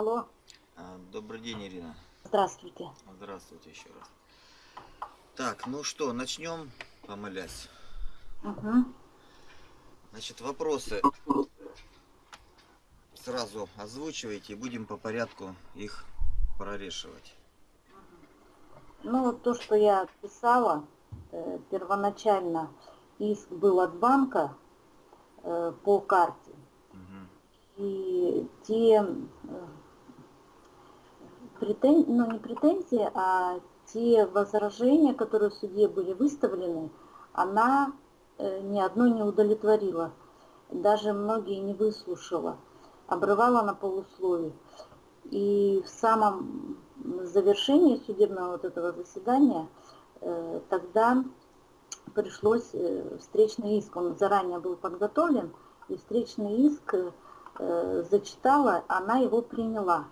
Алло, А, Добрый день, Ирина. здравствуйте. Здравствуйте еще раз. Так, ну что, начнем, помолясь. Угу. Значит, вопросы сразу озвучивайте, и будем по порядку их прорешивать. Ну, вот то, что я писала, э, первоначально иск был от банка э, по карте. Мгм. И те э, претен... ну, не претензии, а те возражения, которые в суде были выставлены, она э, ни одно не удовлетворила. Даже многие не выслушала. Обрывала на полусловие. И в самом завершении судебного вот этого заседания э, тогда пришлось э, встречный иск, он заранее был подготовлен, и встречный иск зачитала, она его приняла.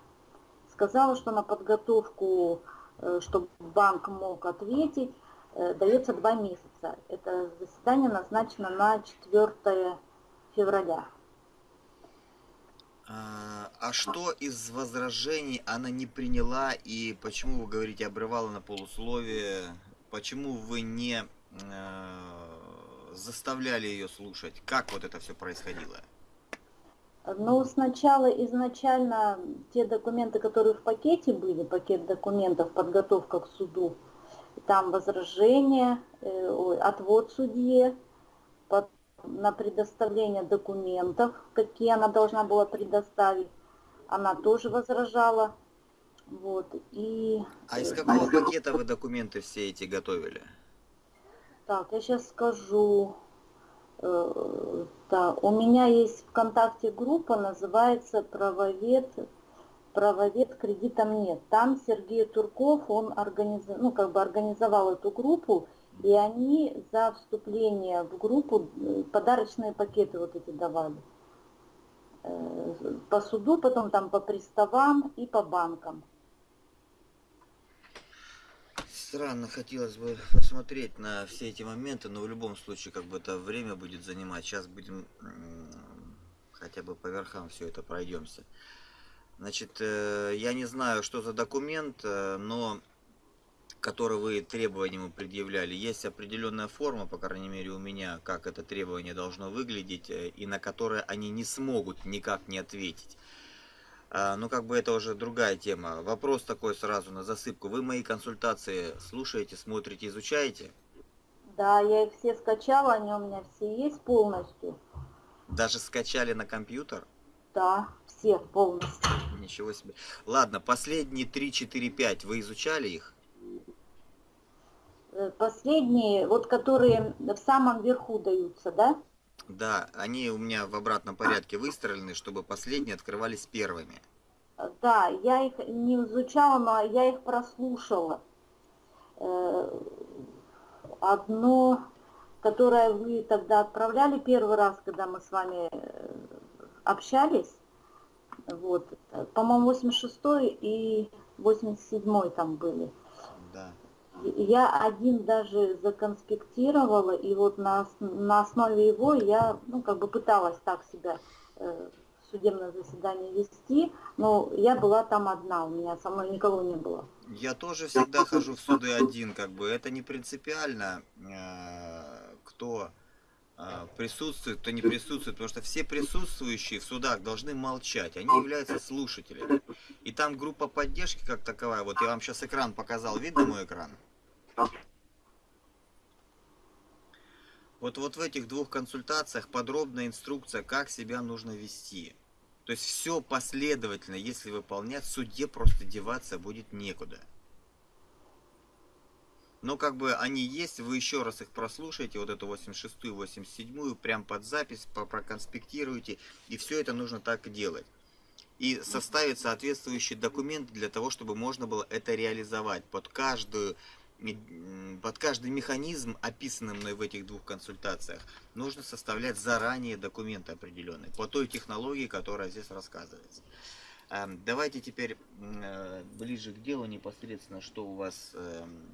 Сказала, что на подготовку, э, чтобы банк мог ответить, э, дается два месяца. Это заседание назначено на 4 февраля. А, а что из возражений она не приняла и почему вы говорите обрывала на полусловие? Почему вы не э, заставляли ее слушать? Как вот это все происходило? Ну, сначала изначально те документы, которые в пакете были, пакет документов, подготовка к суду, там возражение, э, отвод судье, на предоставление документов, какие она должна была предоставить, она тоже возражала. Вот, и... А из э, какого пакета вы документы все эти готовили? Так, я сейчас скажу. Э, Так, у меня есть ВКонтакте группа, называется «Правовед, правовед кредитом нет». Там Сергей Турков, он организ... ну, как бы организовал эту группу, и они за вступление в группу э, подарочные пакеты вот эти давали. Э, По суду, потом там по приставам и по банкам. Странно, хотелось бы посмотреть на все эти моменты, но в любом случае, как бы это время будет занимать. Сейчас будем хотя бы по верхам все это пройдемся. Значит, э, я не знаю, что за документ, э, но который вы требованиям предъявляли, есть определенная форма, по крайней мере у меня, как это требование должно выглядеть, э, и на которое они не смогут никак не ответить. А, Ну, как бы это уже другая тема. Вопрос такой сразу на засыпку. Вы мои консультации слушаете, смотрите, изучаете? Да, я их все скачала, они у меня все есть полностью. Даже скачали на компьютер? Да, все полностью. Ничего себе. Ладно, последние 3, 4, 5 вы изучали их? Э, Последние, вот которые в самом верху даются, да? Да, они у меня в обратном порядке выстроены, чтобы последние открывались первыми. Да, я их не изучала, но я их прослушала. Э, Одно, которое вы тогда отправляли первый раз, когда мы с вами э, общались, вот, по-моему, 86 и 87 там были. Я один даже законспектировала, и вот на, на основе его я, ну, как бы пыталась так себя э, судебное заседание вести, но я была там одна, у меня со мной никого не было. Я тоже всегда хожу в суды один, как бы это не принципиально, э, кто э, присутствует, кто не присутствует, потому что все присутствующие в судах должны молчать, они являются слушателями. И там группа поддержки как таковая, вот я вам сейчас экран показал, видно мой экран? Вот, вот в этих двух консультациях подробная инструкция, как себя нужно вести. То есть все последовательно, если выполнять, в суде просто деваться будет некуда. Но как бы они есть, вы еще раз их прослушаете, вот эту 86-ю, 87-ю, прям под запись, проконспектируете, и все это нужно так делать. И составить соответствующий документ для того, чтобы можно было это реализовать под каждую под каждый механизм, описанный мной в этих двух консультациях, нужно составлять заранее документы определенные по той технологии, которая здесь рассказывается. Эм, Давайте теперь э, ближе к делу непосредственно, что у вас эм,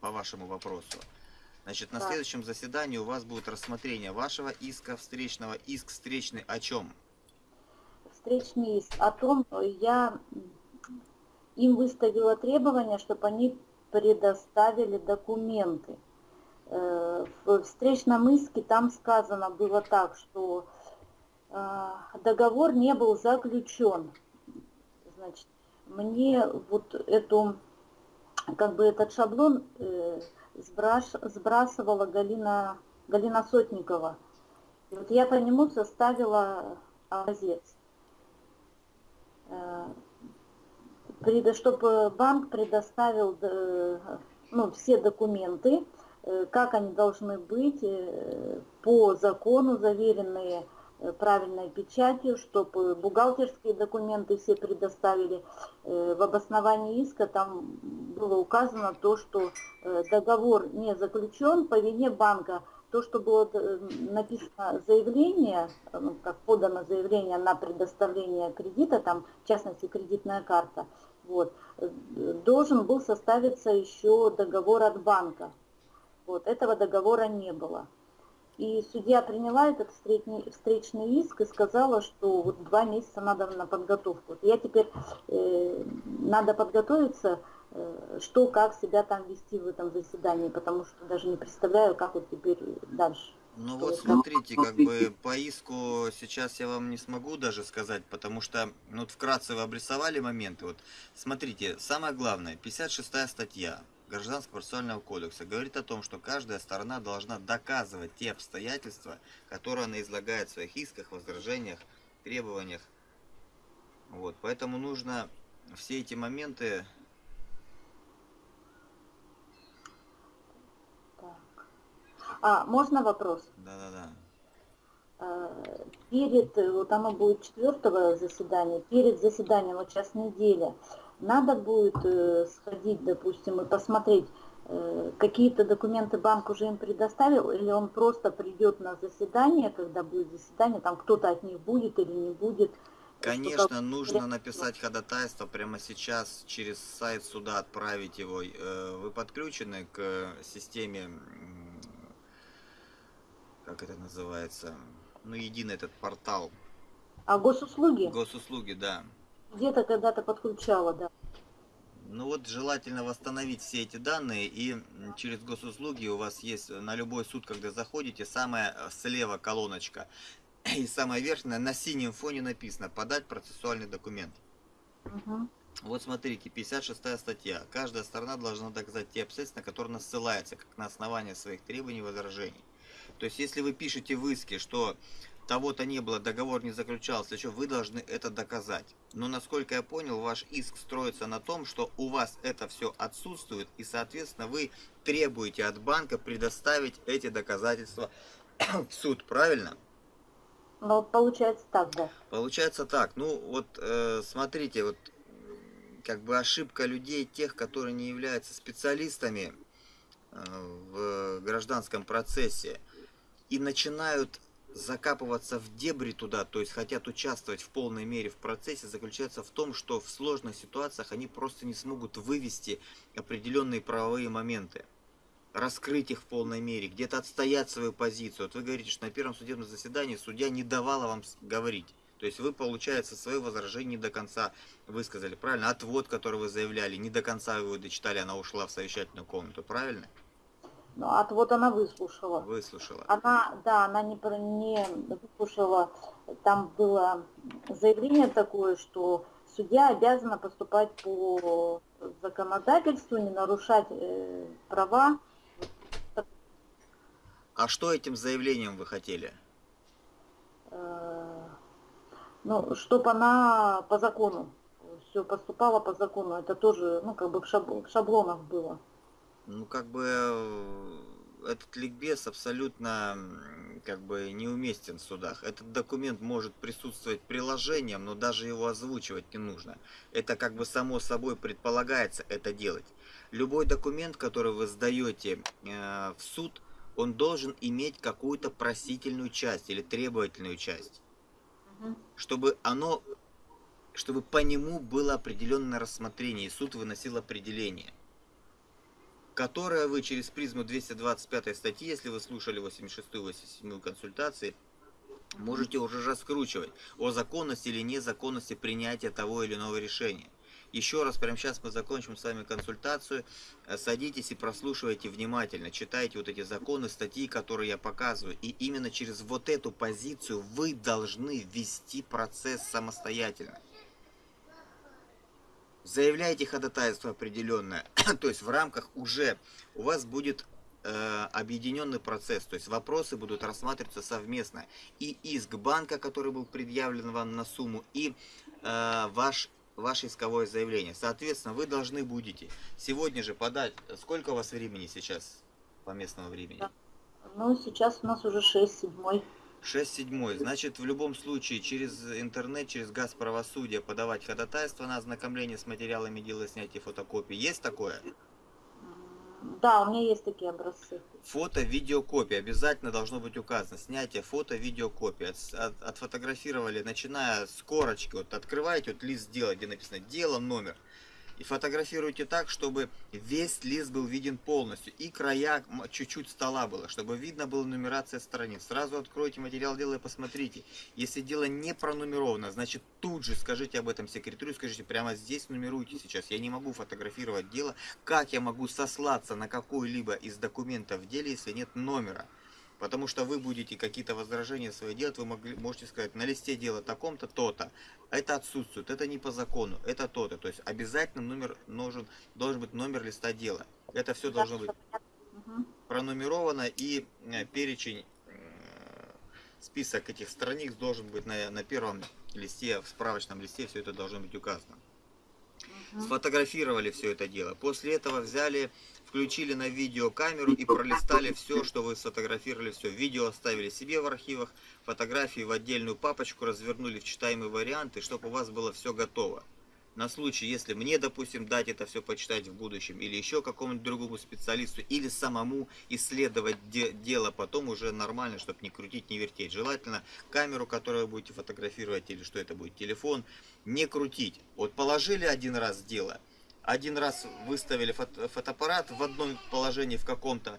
по вашему вопросу. Значит, на Так. следующем заседании у вас будет рассмотрение вашего иска встречного. Иск встречный о чем? встречный иск о том, я им выставила требование, чтобы они предоставили документы. Э, в встречном иске там сказано было так, что э, договор не был заключен. Значит, мне вот эту, как бы этот шаблон э, сбрасывала Галина, Галина Сотникова. И вот я по нему составила образец. Чтобы банк предоставил ну, все документы, Э, как они должны быть э, по закону, заверенные э, правильной печатью, чтобы бухгалтерские документы все предоставили. В обосновании иска там было указано то, что договор не заключен по вине банка. То, что было написано заявление, ну, как подано заявление на предоставление кредита, там, в частности, кредитная карта, вот, должен был составиться еще договор от банка. Вот, этого договора не было. И судья приняла этот встречный, иск и сказала, что вот два месяца надо на подготовку. Я теперь э, надо подготовиться, э, что, как себя там вести в этом заседании, потому что даже не представляю, как вот теперь дальше. Ну вот смотрите, как бы по иску сейчас я вам не смогу даже сказать, потому что, ну вот вкратце вы обрисовали моменты. Вот смотрите, самое главное, 56 статья, Гражданского процессуального кодекса говорит о том, что каждая сторона должна доказывать те обстоятельства, которые она излагает в своих исках, возражениях, требованиях. Вот, поэтому нужно все эти моменты... А, можно вопрос? Да-да-да. А, перед, вот оно будет четвертого заседания, перед заседанием, вот сейчас неделя, надо будет э, сходить, допустим, и посмотреть, э, какие-то документы банк уже им предоставил, или он просто придет на заседание, когда будет заседание, там кто-то от них будет или не будет. Конечно, нужно написать ходатайство прямо сейчас, через сайт суда отправить его. Э, вы подключены к системе, как это называется, ну, единый этот портал. А госуслуги? Госуслуги, да. Где-то когда-то подключала, да. Ну вот желательно восстановить все эти данные и через госуслуги у вас есть на любой суд, когда заходите, самая э, слева колоночка и самая верхняя на синем фоне написано «Подать процессуальный документ». Угу. Вот смотрите, 56 статья. Каждая сторона должна доказать те обстоятельства, на которые она ссылается, как на основании своих требований и возражений. То есть, если вы пишете в иске, что того-то не было, договор не заключался, еще вы должны это доказать. Но насколько я понял, ваш иск строится на том, что у вас это все отсутствует, и соответственно вы требуете от банка предоставить эти доказательства в суд, правильно? Ну, получается так, да. Получается так. Ну, вот э, смотрите, вот как бы ошибка людей, тех, которые не являются специалистами э, в гражданском процессе и начинают закапываться в дебри туда, то есть хотят участвовать в полной мере в процессе, заключается в том, что в сложных ситуациях они просто не смогут вывести определенные правовые моменты, раскрыть их в полной мере, где-то отстоять свою позицию. Вот вы говорите, что на первом судебном заседании судья не давала вам говорить. То есть вы, получается, свое возражение не до конца высказали, правильно? Отвод, который вы заявляли, не до конца вы его дочитали, она ушла в совещательную комнату, правильно? Ну, а вот она выслушала. Выслушала. Она, да, она не, не выслушала. Там было заявление такое, что судья обязана поступать по законодательству, не нарушать э, права. А что этим заявлением вы хотели? Э, ну, чтобы она по закону все поступала по закону. Это тоже, ну, как бы в шаблонах было. Ну, как бы э, этот ликбез абсолютно как бы неуместен в судах. Этот документ может присутствовать приложением, но даже его озвучивать не нужно. Это как бы само собой предполагается это делать. Любой документ, который вы сдаете э, в суд, он должен иметь какую-то просительную часть или требовательную часть. Угу. Чтобы оно, чтобы по нему было определенное рассмотрение, и суд выносил определение которое вы через призму 225 статьи, если вы слушали 86-87 консультации, можете уже раскручивать о законности или незаконности принятия того или иного решения. Еще раз, прямо сейчас мы закончим с вами консультацию. Э, садитесь и прослушивайте внимательно, читайте вот эти законы, статьи, которые я показываю. И именно через вот эту позицию вы должны вести процесс самостоятельно. Заявляйте ходатайство определенное, то есть в рамках уже у вас будет э, объединенный процесс, то есть вопросы будут рассматриваться совместно. И иск банка, который был предъявлен вам на сумму, и э, ваш ваше исковое заявление. Соответственно, вы должны будете сегодня же подать... Сколько у вас времени сейчас по местному времени? Ну, сейчас у нас уже 6 седьмой. 6 седьмой. Значит, в любом случае, через интернет, через газ правосудия подавать ходатайство на ознакомление с материалами дела снятия фотокопий. Есть такое? Да, у меня есть такие образцы. Фото, видеокопия обязательно должно быть указано. Снятие фото, видеокопия. От, от, отфотографировали, начиная с корочки. Вот открываете, вот лист дела, где написано дело, номер и фотографируйте так, чтобы весь лист был виден полностью. И края чуть-чуть стола было, чтобы видно была нумерация страниц. Сразу откройте материал дела и посмотрите. Если дело не пронумеровано, значит тут же скажите об этом секретарю, скажите прямо здесь нумеруйте сейчас. Я не могу фотографировать дело. Как я могу сослаться на какой-либо из документов в деле, если нет номера? Потому что вы будете какие-то возражения свои делать, вы могли, можете сказать, на листе дела таком-то, то-то. Это отсутствует, это не по закону, это то-то. То есть обязательно номер нужен, должен быть номер листа дела. Это все должно быть пронумеровано и э, перечень, э, список этих страниц должен быть на, на первом листе, в справочном листе все это должно быть указано. Сфотографировали все это дело. После этого взяли включили на видеокамеру и пролистали все, что вы сфотографировали, все. Видео оставили себе в архивах, фотографии в отдельную папочку развернули в читаемые варианты, чтобы у вас было все готово. На случай, если мне, допустим, дать это все почитать в будущем, или еще какому-нибудь другому специалисту, или самому исследовать де дело потом уже нормально, чтобы не крутить, не вертеть. Желательно камеру, которую вы будете фотографировать, или что это будет, телефон, не крутить. Вот положили один раз дело – один раз выставили фото фотоаппарат в одном положении в каком-то,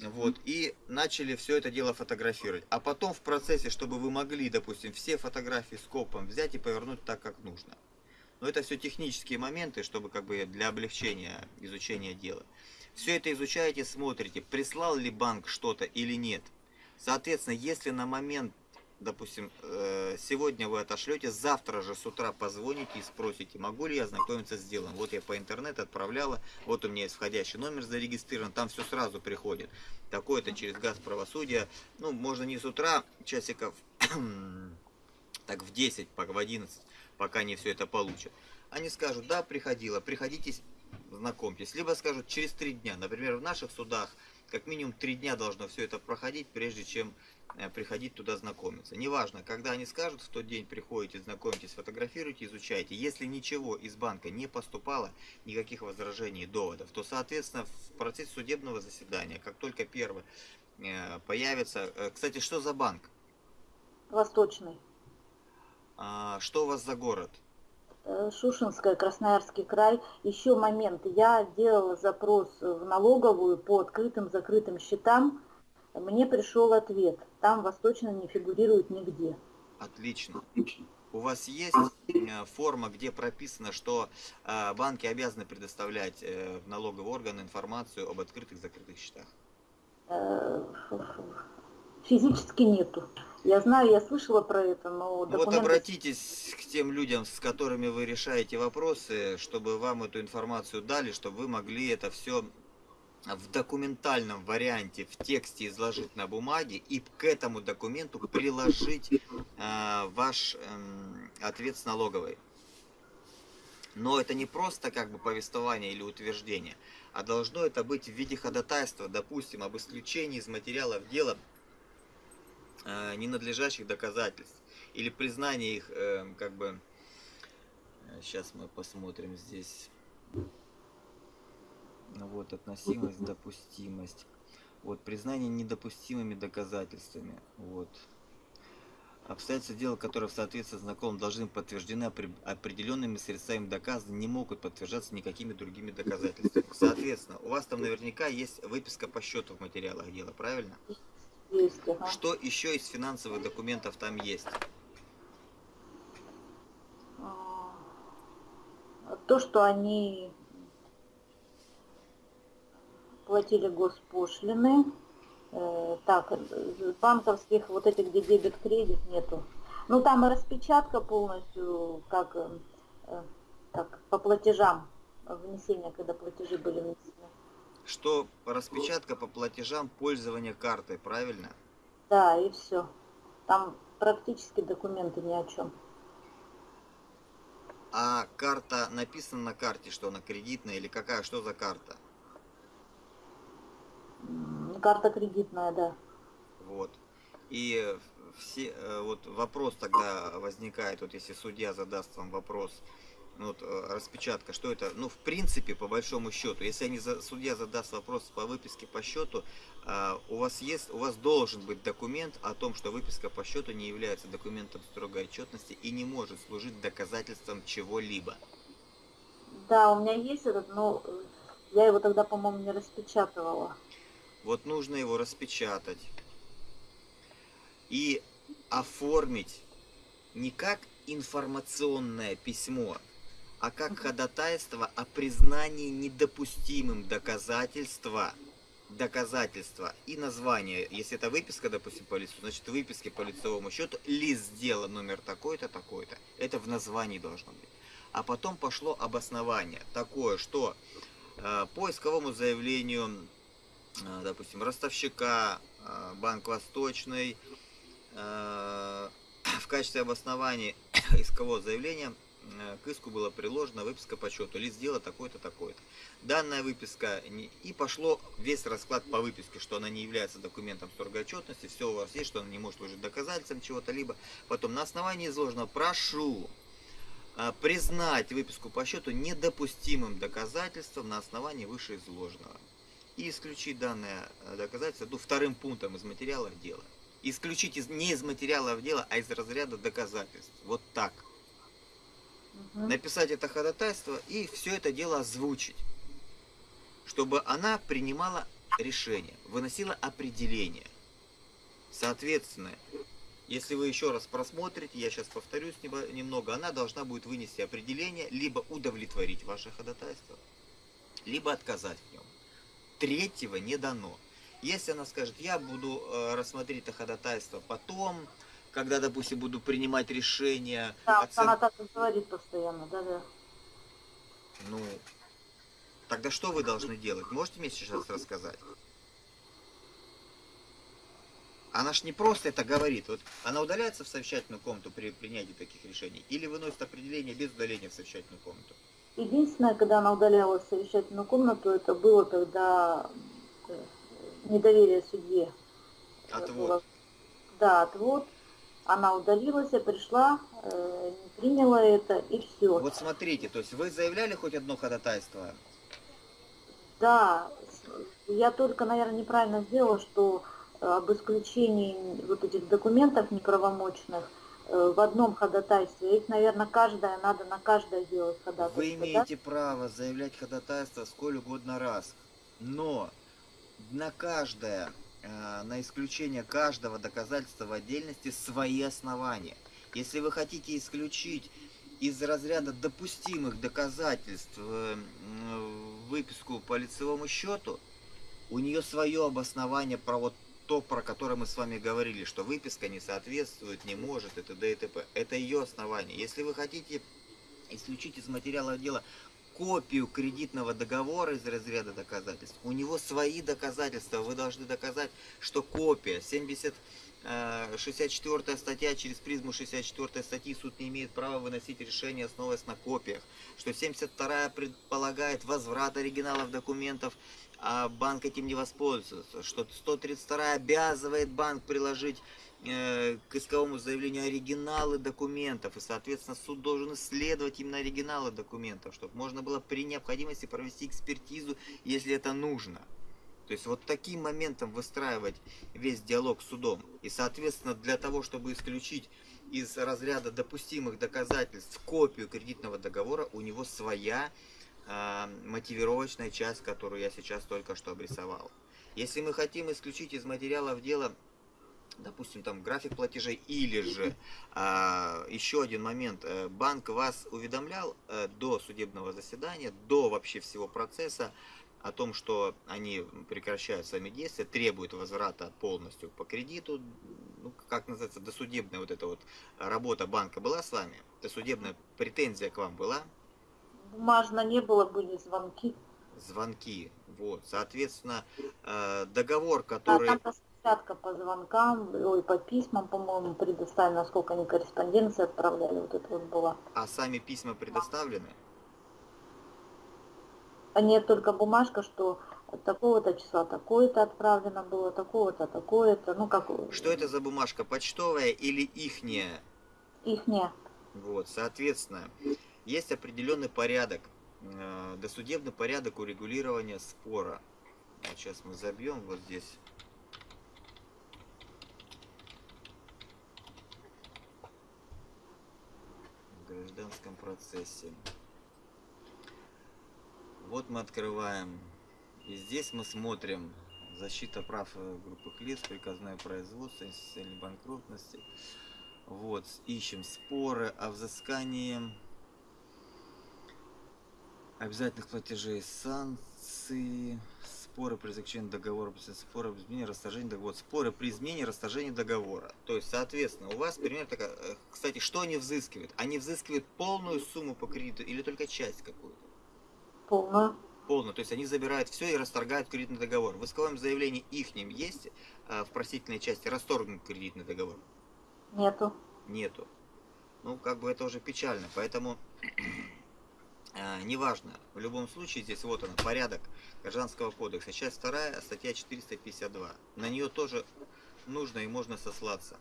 вот, и начали все это дело фотографировать. А потом в процессе, чтобы вы могли, допустим, все фотографии скопом взять и повернуть так, как нужно. Но это все технические моменты, чтобы как бы для облегчения изучения дела. Все это изучаете, смотрите, прислал ли банк что-то или нет. Соответственно, если на момент допустим, э, сегодня вы отошлете, завтра же с утра позвоните и спросите, могу ли я ознакомиться с делом. Вот я по интернету отправляла, вот у меня есть входящий номер зарегистрирован, там все сразу приходит. Такое-то через газ правосудия, ну, можно не с утра, часиков так в 10, в 11, пока они все это получат. Они скажут, да, приходила, приходите, знакомьтесь. Либо скажут, через три дня. Например, в наших судах как минимум три дня должно все это проходить, прежде чем Э, приходить туда знакомиться. Неважно, когда они скажут, в тот день приходите, знакомитесь, фотографируйте, изучайте. Если ничего из банка не поступало, никаких возражений и доводов, то, соответственно, в процессе судебного заседания, как только первый э, появится... Э, кстати, что за банк? Восточный. А, что у вас за город? Шушинская, Красноярский край. Еще момент. Я делала запрос в налоговую по открытым, закрытым счетам мне пришел ответ. Там восточно не фигурирует нигде. Отлично. У вас есть э, форма, где прописано, что э, банки обязаны предоставлять э, в налоговый орган информацию об открытых закрытых счетах? Физически нету. Я знаю, я слышала про это, но документы... Вот обратитесь к тем людям, с которыми вы решаете вопросы, чтобы вам эту информацию дали, чтобы вы могли это все в документальном варианте в тексте изложить на бумаге и к этому документу приложить э, ваш э, ответ с налоговой. Но это не просто как бы повествование или утверждение, а должно это быть в виде ходатайства, допустим, об исключении из материалов дела ненадлежащих доказательств или признание их э, как бы... Сейчас мы посмотрим здесь вот, относимость, допустимость. Вот, признание недопустимыми доказательствами. Вот. Обстоятельства дела, которые в соответствии с законом должны подтверждены определенными средствами доказа, не могут подтверждаться никакими другими доказательствами. Соответственно, у вас там наверняка есть выписка по счету в материалах дела, правильно? Есть, ага. Что еще из финансовых документов там есть? А, то, что они платили госпошлины. Э, так, банковских вот этих, где дебет-кредит нету. Ну там и распечатка полностью, как, э, как по платежам внесения, когда платежи были внесены. Что распечатка по платежам пользования картой, правильно? Да, и все. Там практически документы ни о чем. А карта написана на карте, что она кредитная или какая, что за карта? Карта кредитная, да. Вот. И все, э, вот вопрос тогда возникает, вот если судья задаст вам вопрос, вот, э, распечатка, что это, ну, в принципе, по большому счету, если они, судья задаст вопрос по выписке по счету, а, у вас есть, у вас должен быть документ о том, что выписка по счету не является документом строгой отчетности и не может служить доказательством чего-либо. Да, у меня есть этот, но я его тогда, по-моему, не распечатывала. Вот нужно его распечатать и оформить не как информационное письмо, а как ходатайство о признании недопустимым доказательства, доказательства и название. Если это выписка, допустим, по лицу, значит выписки по лицевому счету, лист дела номер такой-то, такой-то. Это в названии должно быть. А потом пошло обоснование такое, что э, по исковому заявлению, э, допустим, ростовщика, э, Банк Восточный, э, в качестве обоснования искового заявления к иску была приложена выписка по счету. Лист дела такой-то, такой-то. Данная выписка, и пошло весь расклад по выписке, что она не является документом строгой отчетности, все у вас есть, что она не может служить доказательством чего-то, либо потом на основании изложенного прошу э, признать выписку по счету недопустимым доказательством на основании вышеизложенного и исключить данное э, доказательство ну, вторым пунктом из материалов дела исключить из, не из материалов дела, а из разряда доказательств. Вот так. Угу. Написать это ходатайство и все это дело озвучить. Чтобы она принимала решение, выносила определение. Соответственно, если вы еще раз просмотрите, я сейчас повторюсь немного, она должна будет вынести определение, либо удовлетворить ваше ходатайство, либо отказать в нем. Третьего не дано. Если она скажет, я буду э, рассмотреть это ходатайство потом, когда, допустим, буду принимать решение. Да, оцен... она так и говорит постоянно, да-да. Ну, тогда что вы должны делать? Можете мне сейчас рассказать? Она ж не просто это говорит. Вот она удаляется в совещательную комнату при принятии таких решений или выносит определение без удаления в совещательную комнату? Единственное, когда она удаляла совещательную комнату, это было, когда э, недоверие судье. Отвод. Да, отвод. Она удалилась, я пришла, э, не приняла это и все. Вот смотрите, то есть вы заявляли хоть одно ходатайство? Да, я только, наверное, неправильно сделала, что э, об исключении вот этих документов неправомочных э, в одном ходатайстве. Их, наверное, каждое, надо на каждое сделать ходатайство. Вы имеете да? право заявлять ходатайство сколь угодно раз, но на каждое, на исключение каждого доказательства в отдельности свои основания. Если вы хотите исключить из разряда допустимых доказательств э, выписку по лицевому счету, у нее свое обоснование про вот то, про которое мы с вами говорили, что выписка не соответствует, не может, это т.д. и т.п. Это ее основание. Если вы хотите исключить из материала дела копию кредитного договора из разряда доказательств. У него свои доказательства. Вы должны доказать, что копия 70 64 э, статья, через призму 64 статьи суд не имеет права выносить решение, основываясь на копиях. Что 72 предполагает возврат оригиналов документов, а банк этим не воспользуется. Что 132 обязывает банк приложить Э, к исковому заявлению оригиналы документов, и, соответственно, суд должен исследовать именно оригиналы документов, чтобы можно было при необходимости провести экспертизу, если это нужно. То есть вот таким моментом выстраивать весь диалог с судом. И, соответственно, для того, чтобы исключить из разряда допустимых доказательств копию кредитного договора, у него своя э, мотивировочная часть, которую я сейчас только что обрисовал. Если мы хотим исключить из материалов дела допустим, там график платежей, или же а, еще один момент, э, банк вас уведомлял а, до судебного заседания, до вообще всего процесса о том, что они прекращают сами действия, требуют возврата полностью по кредиту, ну, как называется, досудебная вот эта вот работа банка была с вами, досудебная претензия к вам была? Бумажно не было, были звонки. Звонки, вот, соответственно, э, договор, который... А там распечатка по звонкам, ой, по письмам, по-моему, предоставили, насколько они корреспонденции отправляли, вот это вот было. А сами письма предоставлены? А нет только бумажка, что такого-то числа такое-то отправлено было, такого-то, такое-то, ну как... Что это за бумажка, почтовая или ихняя? Ихняя. Вот, соответственно, есть определенный порядок, э, досудебный порядок урегулирования спора. Вот сейчас мы забьем вот здесь. В гражданском процессе. Вот мы открываем. И здесь мы смотрим защита прав э, группы лиц, приказное производство, институциональной банкротности. Вот, ищем споры о взыскании обязательных платежей, санкции, споры при заключении договора, споры при изменении, расторжении договора, споры при изменении, расторжении договора. То есть, соответственно, у вас пример такая, э, кстати, что они взыскивают? Они взыскивают полную сумму по кредиту или только часть какую-то? Полную. Полную. То есть они забирают все и расторгают кредитный договор. В исковом заявлении ихним есть э, в просительной части расторгнут кредитный договор? Нету. Нету. Ну, как бы это уже печально. Поэтому неважно. В любом случае, здесь вот он, порядок Гражданского кодекса. Часть вторая, статья 452. На нее тоже нужно и можно сослаться.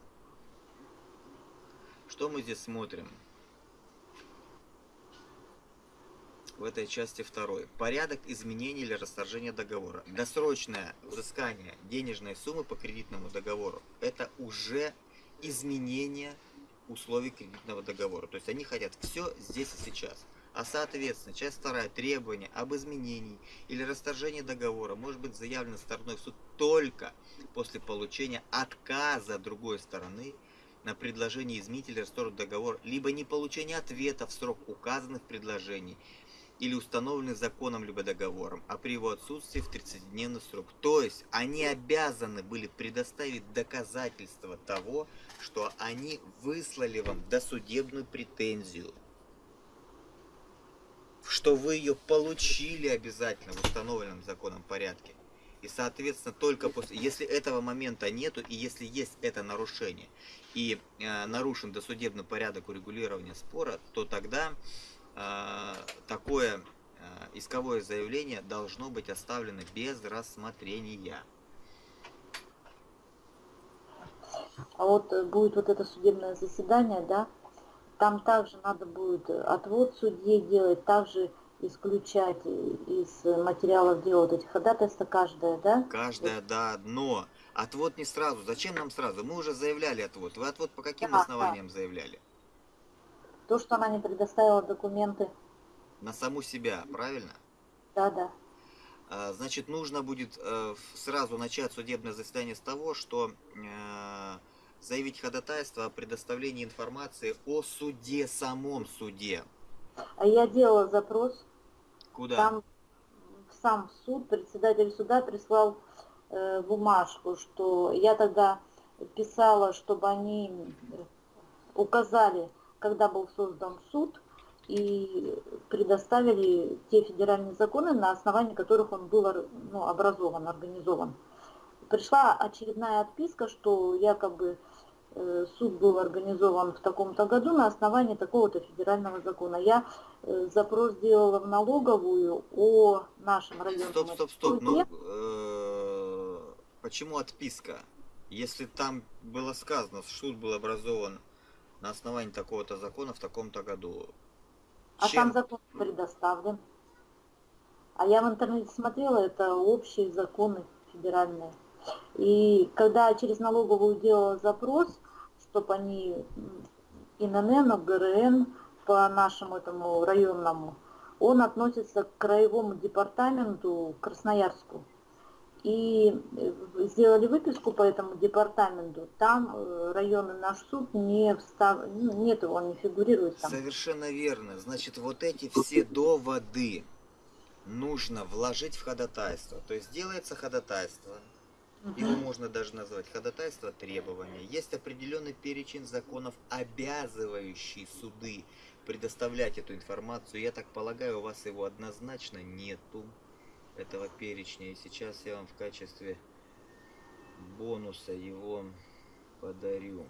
Что мы здесь смотрим? в этой части второй. Порядок изменения или расторжения договора. Досрочное взыскание денежной суммы по кредитному договору – это уже изменение условий кредитного договора. То есть они хотят все здесь и сейчас. А соответственно, часть вторая требование об изменении или расторжении договора может быть заявлено стороной в суд только после получения отказа другой стороны на предложение изменить или расторгнуть договор, либо не получения ответа в срок указанных предложений, или установленный законом либо договором, а при его отсутствии в 30-дневный срок. То есть они обязаны были предоставить доказательства того, что они выслали вам досудебную претензию, что вы ее получили обязательно в установленном законом порядке. И, соответственно, только после, если этого момента нету, и если есть это нарушение, и э, нарушен досудебный порядок урегулирования спора, то тогда Э, такое э, исковое заявление должно быть оставлено без рассмотрения. А вот э, будет вот это судебное заседание, да, там также надо будет отвод судьи делать, также исключать из материалов дела вот эти ходатайства каждое, да? Каждое, да, но отвод не сразу. Зачем нам сразу? Мы уже заявляли отвод. Вы отвод по каким да, основаниям да. заявляли? То, что она не предоставила документы. На саму себя, правильно? Да, да. А, значит, нужно будет э, сразу начать судебное заседание с того, что э, заявить ходатайство о предоставлении информации о суде, самом суде. А я делала запрос. Куда? Там сам суд, председатель суда прислал э, бумажку, что я тогда писала, чтобы они указали когда был создан суд, и предоставили те федеральные законы, на основании которых он был ну, образован, организован. Пришла очередная отписка, что якобы суд был организован в таком-то году на основании такого-то федерального закона. Я э, запрос сделала в налоговую о нашем районе. Стоп, стоп, стоп. Ну, э, почему отписка? Если там было сказано, суд был образован на основании такого-то закона в таком-то году. А Чем... там закон предоставлен. А я в интернете смотрела, это общие законы федеральные. И когда через налоговую делала запрос, чтобы они ИНН, ГРН по нашему этому районному, он относится к краевому департаменту Красноярску. и э, сделали выписку по этому департаменту, там э, районный наш суд не встав... ну, нет он не фигурирует там. Совершенно верно. Значит, вот эти все доводы нужно вложить в ходатайство. То есть делается ходатайство, его можно даже назвать ходатайство требования. Есть определенный перечень законов, обязывающий суды предоставлять эту информацию. Я так полагаю, у вас его однозначно нету, этого перечня. И сейчас я вам в качестве бонуса его подарю.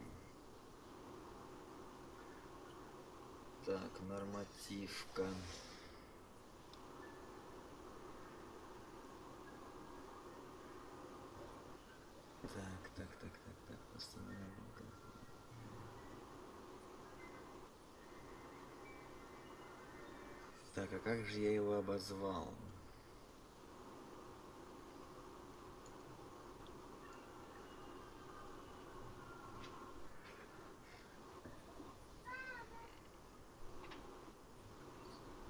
Так, нормативка. Так, так, так, так, так, постановление. Так, а как же я его обозвал?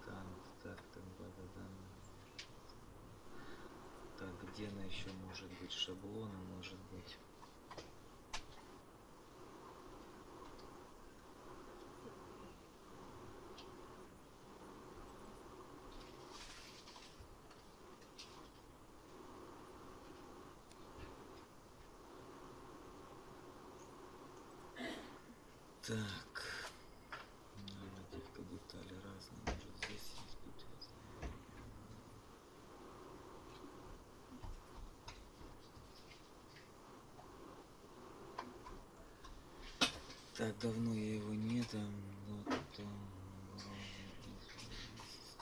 Так, так, так, да, да, да. Так, где она еще может быть? Шаблоны, может быть. Так. Нормативка детали разные. Может здесь есть разные. Так, давно я его не там. вроде здесь есть.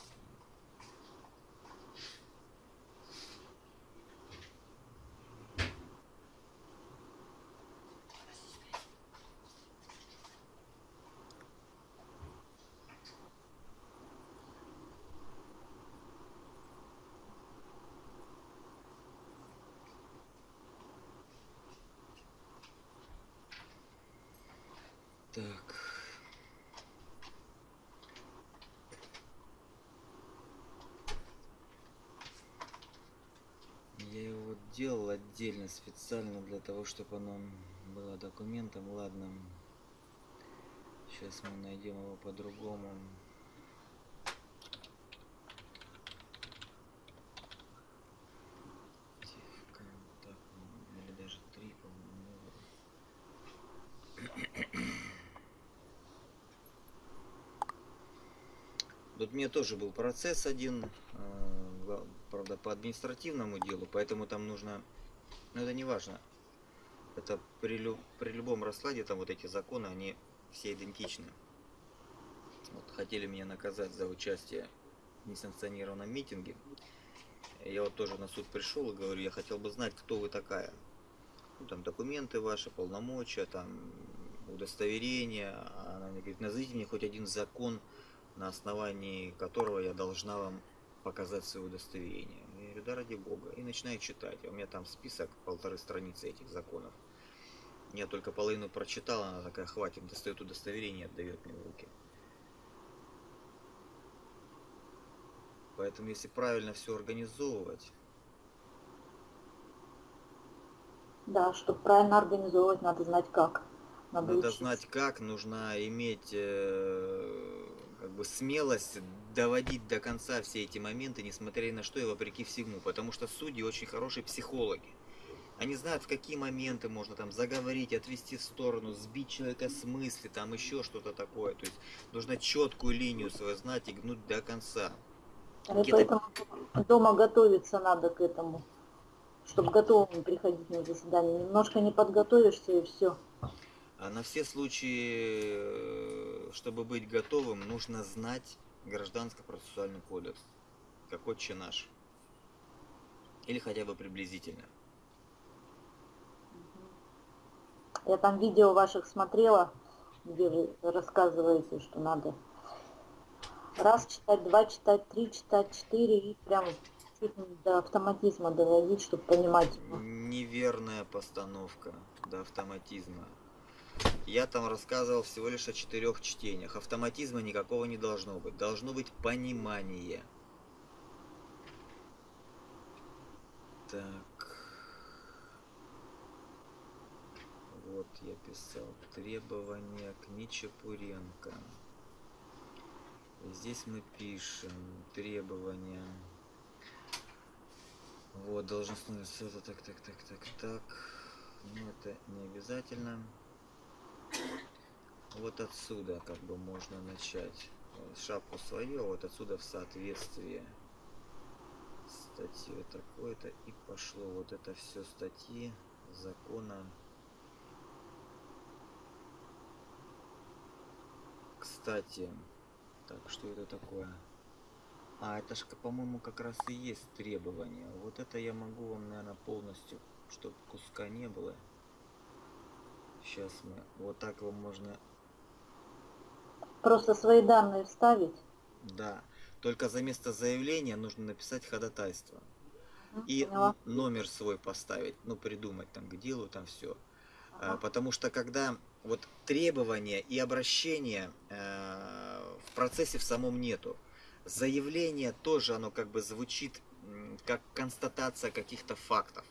Так. Я его делал отдельно, специально для того, чтобы оно было документом. Ладно. Сейчас мы найдем его по-другому. Тихо, так, ну, или даже три, по-моему. Тут мне тоже был процесс один, э, правда, по административному делу, поэтому там нужно, ну это не важно. Это при, лю- при любом раскладе, там вот эти законы, они все идентичны. Вот хотели меня наказать за участие в несанкционированном митинге. Я вот тоже на суд пришел и говорю, я хотел бы знать, кто вы такая. Ну, там документы ваши, полномочия, там удостоверение. А Она мне говорит, назовите мне хоть один закон, на основании которого я должна вам показать свое удостоверение. Я говорю, да ради бога. И начинаю читать. У меня там список, полторы страницы этих законов. Я только половину прочитала, она такая, хватит, достает удостоверение, отдает мне в руки. Поэтому если правильно все организовывать, Да, чтобы правильно организовывать, надо знать как. Надо, Надо учиться. знать как, нужно иметь э, как бы смелость доводить до конца все эти моменты, несмотря ни на что и вопреки всему. Потому что судьи очень хорошие психологи. Они знают, в какие моменты можно там заговорить, отвести в сторону, сбить человека с мысли, там еще что-то такое. То есть нужно четкую линию свою знать и гнуть до конца. Какие-то- поэтому дома готовиться надо к этому, чтобы готовым приходить на заседание. Немножко не подготовишься и все. А на все случаи, э, чтобы быть готовым, нужно знать гражданско-процессуальный кодекс, как отче наш. Или хотя бы приблизительно. Я там видео ваших смотрела, где вы рассказываете, что надо раз читать, два читать, три читать, четыре и прям чуть до автоматизма доводить, чтобы понимать. Неверная постановка до автоматизма. Я там рассказывал всего лишь о четырех чтениях. Автоматизма никакого не должно быть. Должно быть понимание. Так. Вот я писал. Требования к Нечапуренко. Здесь мы пишем требования. Вот, должностное это Так, так, так, так, так. Но это не обязательно. Вот отсюда как бы можно начать. Шапку свою, а вот отсюда в соответствии статьи такое-то и пошло вот это все статьи закона кстати так, что это такое? А, это ж, по-моему, как раз и есть требования. Вот это я могу вам, наверное, полностью, чтобы куска не было. Сейчас мы... Вот так вам можно... Просто свои данные вставить? Да. Только за место заявления нужно написать ходатайство. И Поняла. номер свой поставить. Ну, придумать там к делу, там все. Ага. Потому что когда вот требования и обращения э, в процессе в самом нету. Заявление тоже, оно как бы звучит как констатация каких-то фактов.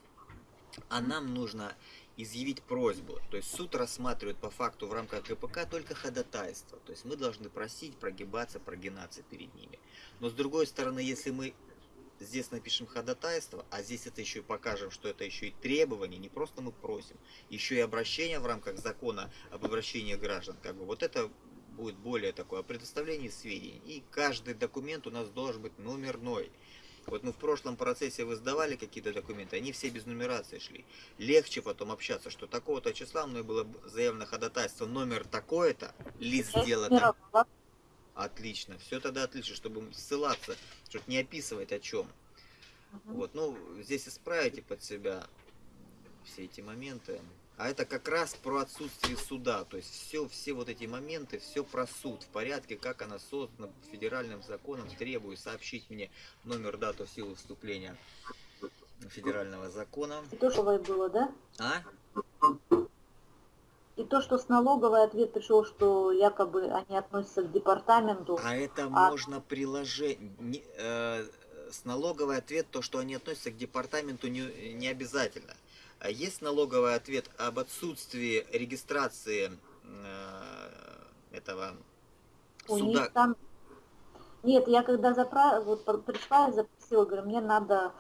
А нам нужно изъявить просьбу. То есть суд рассматривает по факту в рамках КПК только ходатайство. То есть мы должны просить, прогибаться, прогинаться перед ними. Но с другой стороны, если мы здесь напишем ходатайство, а здесь это еще и покажем, что это еще и требование, не просто мы просим, еще и обращение в рамках закона об обращении граждан, как бы вот это будет более такое, о предоставлении сведений. И каждый документ у нас должен быть номерной. Вот мы в прошлом процессе вы сдавали какие-то документы, они все без нумерации шли. Легче потом общаться, что такого-то числа мной было заявлено ходатайство, номер такое-то, лист дела там. Отлично, все тогда отлично, чтобы ссылаться, чтобы не описывать о чем. Угу. Вот, ну, здесь исправите под себя все эти моменты. А это как раз про отсутствие суда. То есть все, все вот эти моменты, все про суд в порядке, как она создана федеральным законом. Требую сообщить мне номер, дату, силу вступления федерального закона. То, что было, да? А? И то, что с налоговой ответ пришел, что якобы они относятся к департаменту. А это а... можно приложить. Э, с налоговой ответ, то, что они относятся к департаменту, не, не обязательно. А есть налоговый ответ об отсутствии регистрации э, этого суда? Них там... Нет, я когда запра... вот пришла и запросила, говорю, мне надо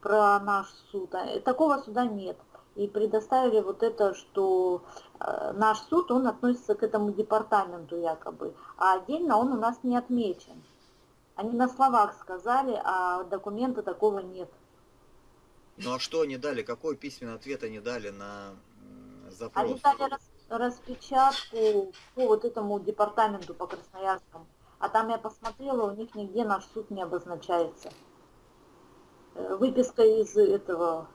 про наш суд. А, такого суда нет и предоставили вот это, что э, наш суд, он относится к этому департаменту якобы, а отдельно он у нас не отмечен. Они на словах сказали, а документа такого нет. Ну а что они дали? Какой письменный ответ они дали на запрос? Они дали рас, распечатку по вот этому департаменту по Красноярскому. А там я посмотрела, у них нигде наш суд не обозначается. Э, выписка из этого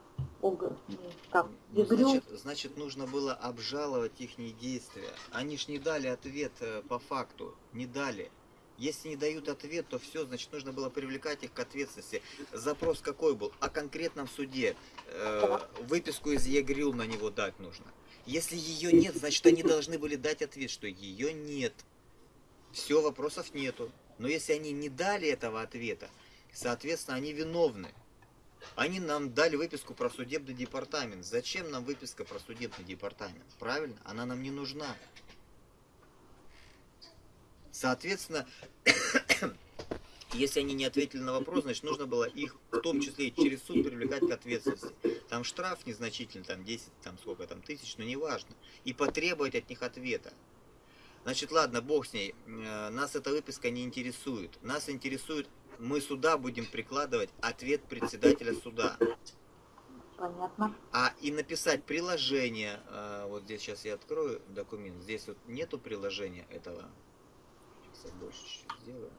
как, ну, значит, значит, нужно было обжаловать их действия. Они ж не дали ответ э, по факту, не дали. Если не дают ответ, то все, значит, нужно было привлекать их к ответственности. Запрос какой был? О конкретном суде. Э, выписку из ЕГРИЛ на него дать нужно. Если ее нет, значит, они должны были дать ответ, что ее нет. Все, вопросов нету. Но если они не дали этого ответа, соответственно, они виновны. Они нам дали выписку про судебный департамент. Зачем нам выписка про судебный департамент? Правильно? Она нам не нужна. Соответственно, если они не ответили на вопрос, значит нужно было их в том числе и через суд привлекать к ответственности. Там штраф незначительный, там 10, там сколько там тысяч, но неважно. И потребовать от них ответа. Значит, ладно, бог с ней. Э, нас эта выписка не интересует. Нас интересует мы сюда будем прикладывать ответ председателя суда. Понятно. А и написать приложение, а, вот здесь сейчас я открою документ, здесь вот нету приложения этого. Сейчас больше чуть сделаю.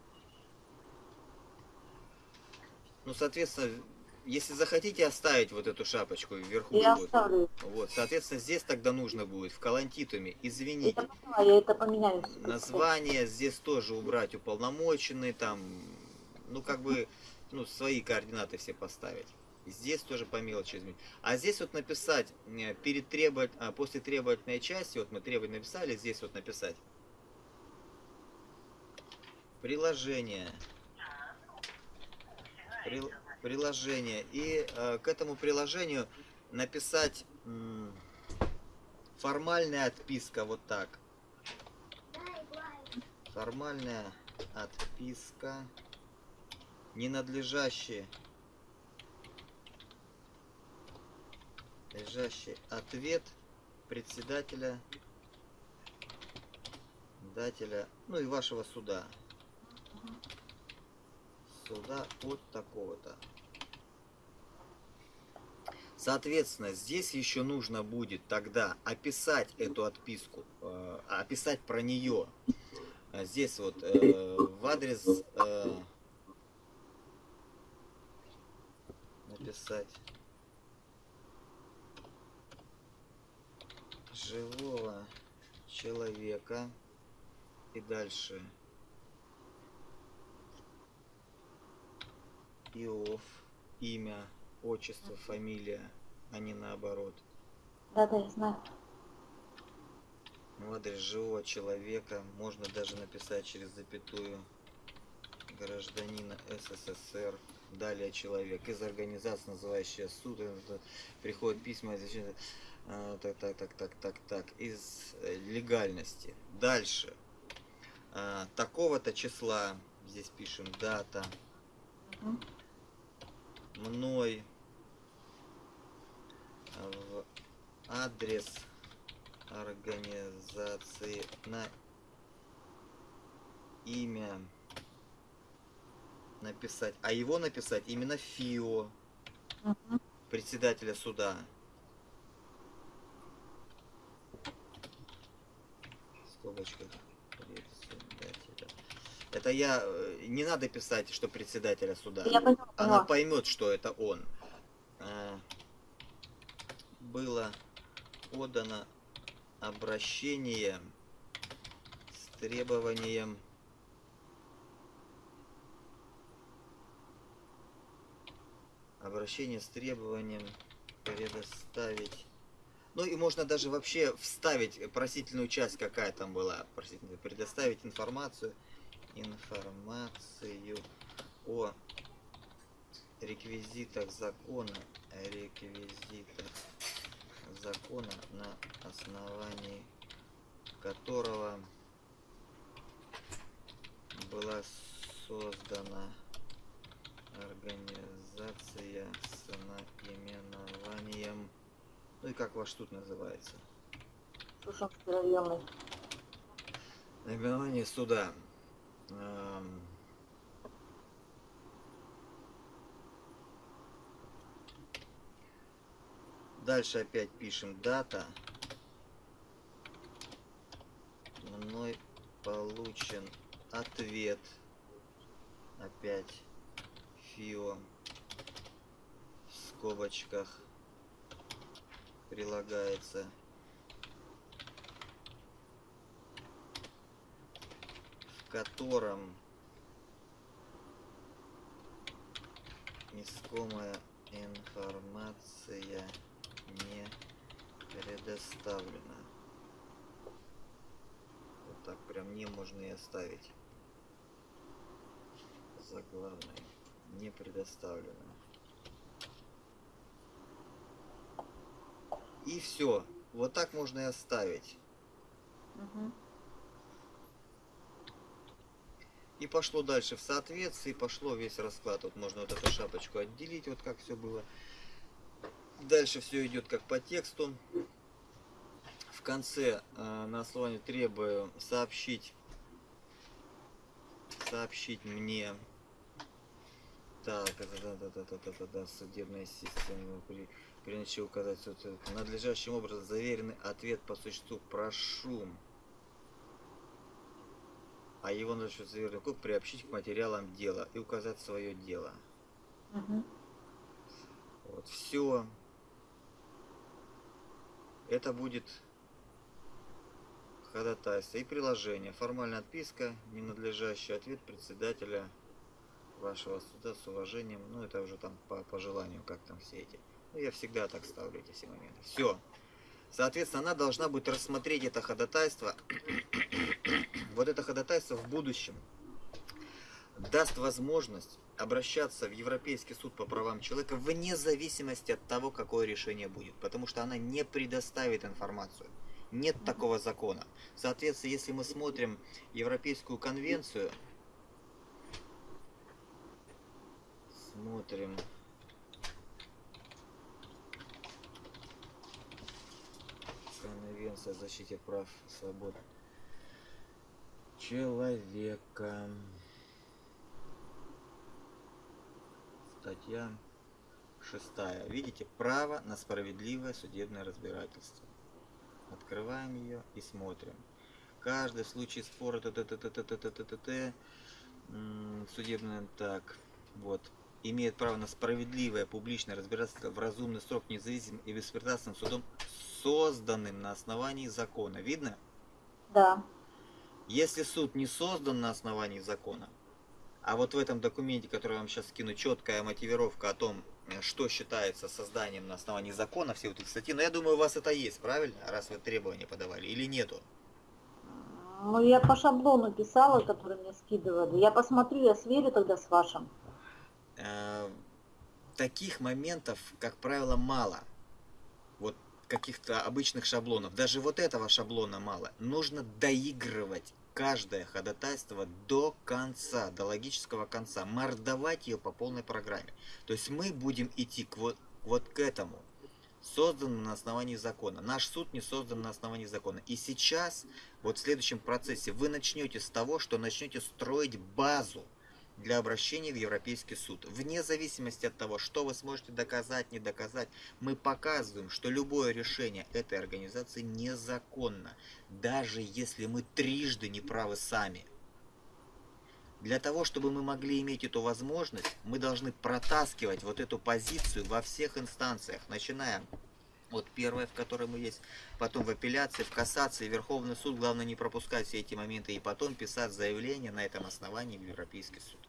Ну, соответственно, если захотите оставить вот эту шапочку вверху, я вот, оставлю. вот, соответственно, здесь тогда нужно будет в калантитуме, извините. Я это поменяю. Название здесь тоже убрать уполномоченный, там ну, как бы, ну, свои координаты все поставить. Здесь тоже по мелочи изменить. А здесь вот написать, э, перед требовать, а, после требовательной части, вот мы требовать написали, здесь вот написать. Приложение. При, приложение. И э, к этому приложению написать Формальная отписка вот так. Формальная отписка. Ненадлежащий. Лежащий ответ председателя дателя, ну и вашего суда. Суда от такого-то. Соответственно, здесь еще нужно будет тогда описать эту отписку, э, описать про нее. Здесь вот э, в адрес э, написать живого человека и дальше Иов, имя, отчество, фамилия, а не наоборот. Да, да, я знаю. В адрес живого человека можно даже написать через запятую гражданина СССР. Далее человек из организации, называющая суд, приходят письма, а, так, так, так, так, так, так, из э, легальности. Дальше. А, такого-то числа, здесь пишем дата, мной в адрес организации на имя написать, а его написать именно ФИО, председателя суда. В скобочках. Это я э, не надо писать, что председателя суда. Я поняла, Она поймет, что это он. А, было подано обращение с требованием обращение с требованием предоставить ну и можно даже вообще вставить просительную часть, какая там была, предоставить информацию, информацию о реквизитах закона, реквизитах закона, на основании которого была создана организация с наименованием ну и как ваш тут называется? Районный. Наименование суда. Эм... Дальше опять пишем дата. Мной получен ответ. Опять ФИО в скобочках прилагается котором искомая информация не предоставлена. Вот так прям не можно и оставить. Заглавное. Не предоставлено. И все. Вот так можно и оставить. Угу. И пошло дальше в соответствии, пошло весь расклад. Вот можно вот эту шапочку отделить, вот как все было. Дальше все идет как по тексту. В конце э, на основании требую сообщить, сообщить мне, так, это да, да, да, да, да, да, да, судебная система при принятии указать надлежащим образом заверенный ответ по существу прошу а его заверенный код приобщить к материалам дела и указать свое дело. Угу. Вот, все. Это будет ходатайство и приложение. Формальная отписка, ненадлежащий ответ председателя вашего суда с уважением. Ну, это уже там по, по желанию, как там все эти. Ну, я всегда так ставлю эти все моменты. Все. Соответственно, она должна будет рассмотреть это ходатайство. вот это ходатайство в будущем даст возможность обращаться в Европейский суд по правам человека вне зависимости от того, какое решение будет. Потому что она не предоставит информацию. Нет такого закона. Соответственно, если мы смотрим Европейскую конвенцию, смотрим Конвенция о защите прав и свобод человека. Статья шестая. Видите, право на справедливое судебное разбирательство. Открываем ее и смотрим. Каждый случай спора т т т т т т т т т т судебное так вот имеет право на справедливое публичное разбирательство в разумный срок независимым и беспристрастным судом, созданным на основании закона. Видно? Да. Если суд не создан на основании закона, а вот в этом документе, который я вам сейчас скину, четкая мотивировка о том, что считается созданием на основании закона, все вот эти статьи, но я думаю, у вас это есть, правильно? Раз вы требования подавали, или нету? Ну, я по шаблону писала, который мне скидывали. Я посмотрю, я сверю тогда с вашим. Э, таких моментов, как правило, мало. Вот каких-то обычных шаблонов. Даже вот этого шаблона мало. Нужно доигрывать каждое ходатайство до конца, до логического конца. Мордовать ее по полной программе. То есть мы будем идти к вот, вот к этому. Создан на основании закона. Наш суд не создан на основании закона. И сейчас, вот в следующем процессе, вы начнете с того, что начнете строить базу для обращения в Европейский суд. Вне зависимости от того, что вы сможете доказать, не доказать, мы показываем, что любое решение этой организации незаконно, даже если мы трижды не правы сами. Для того, чтобы мы могли иметь эту возможность, мы должны протаскивать вот эту позицию во всех инстанциях, начиная от первой, в которой мы есть, потом в апелляции, в кассации, Верховный суд, главное не пропускать все эти моменты, и потом писать заявление на этом основании в Европейский суд.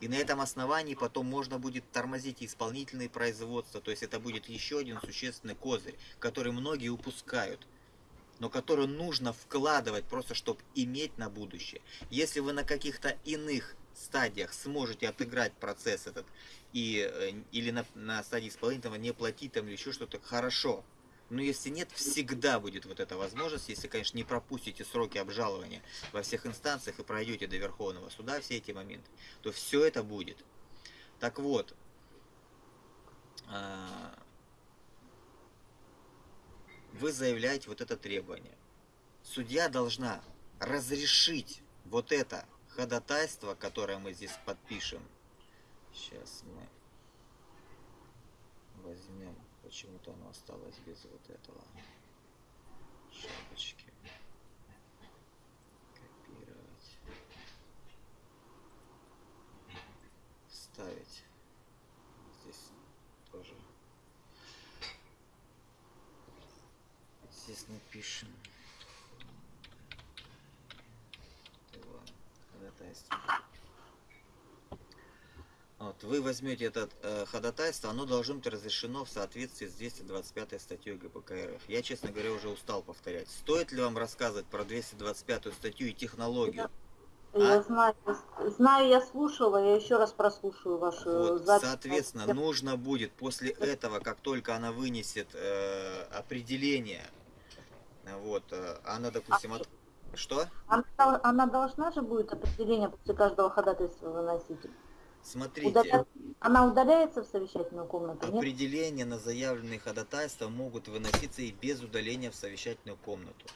И на этом основании потом можно будет тормозить исполнительные производства. То есть это будет еще один существенный козырь, который многие упускают. Но который нужно вкладывать просто, чтобы иметь на будущее. Если вы на каких-то иных стадиях сможете отыграть процесс этот, и, э, или на, на стадии исполнительного не платить там или еще что-то, хорошо. Но если нет, всегда будет вот эта возможность, если, конечно, не пропустите сроки обжалования во всех инстанциях и пройдете до Верховного суда все эти моменты, то все это будет. Так вот, а, вы заявляете вот это требование. Судья должна разрешить вот это ходатайство, которое мы здесь подпишем. Сейчас мы возьмем Почему-то оно осталось без вот этого шапочки. Копировать. Вставить. Здесь тоже. Здесь напишем. Ходатайство. Вот, вы возьмете это э, ходатайство, оно должно быть разрешено в соответствии с 225 статьей ГПК РФ. Я, честно говоря, уже устал повторять. Стоит ли вам рассказывать про 225 статью и технологию? Я а? знаю, знаю, я слушала, я еще раз прослушаю вашу вот, запись. Соответственно, нужно будет после этого, как только она вынесет э, определение, вот, э, она, допустим, от... что? Она, она должна же будет определение после каждого ходатайства выносить? Смотрите. Удаля... Она удаляется в совещательную комнату? Определения нет? на заявленные ходатайства могут выноситься и без удаления в совещательную комнату.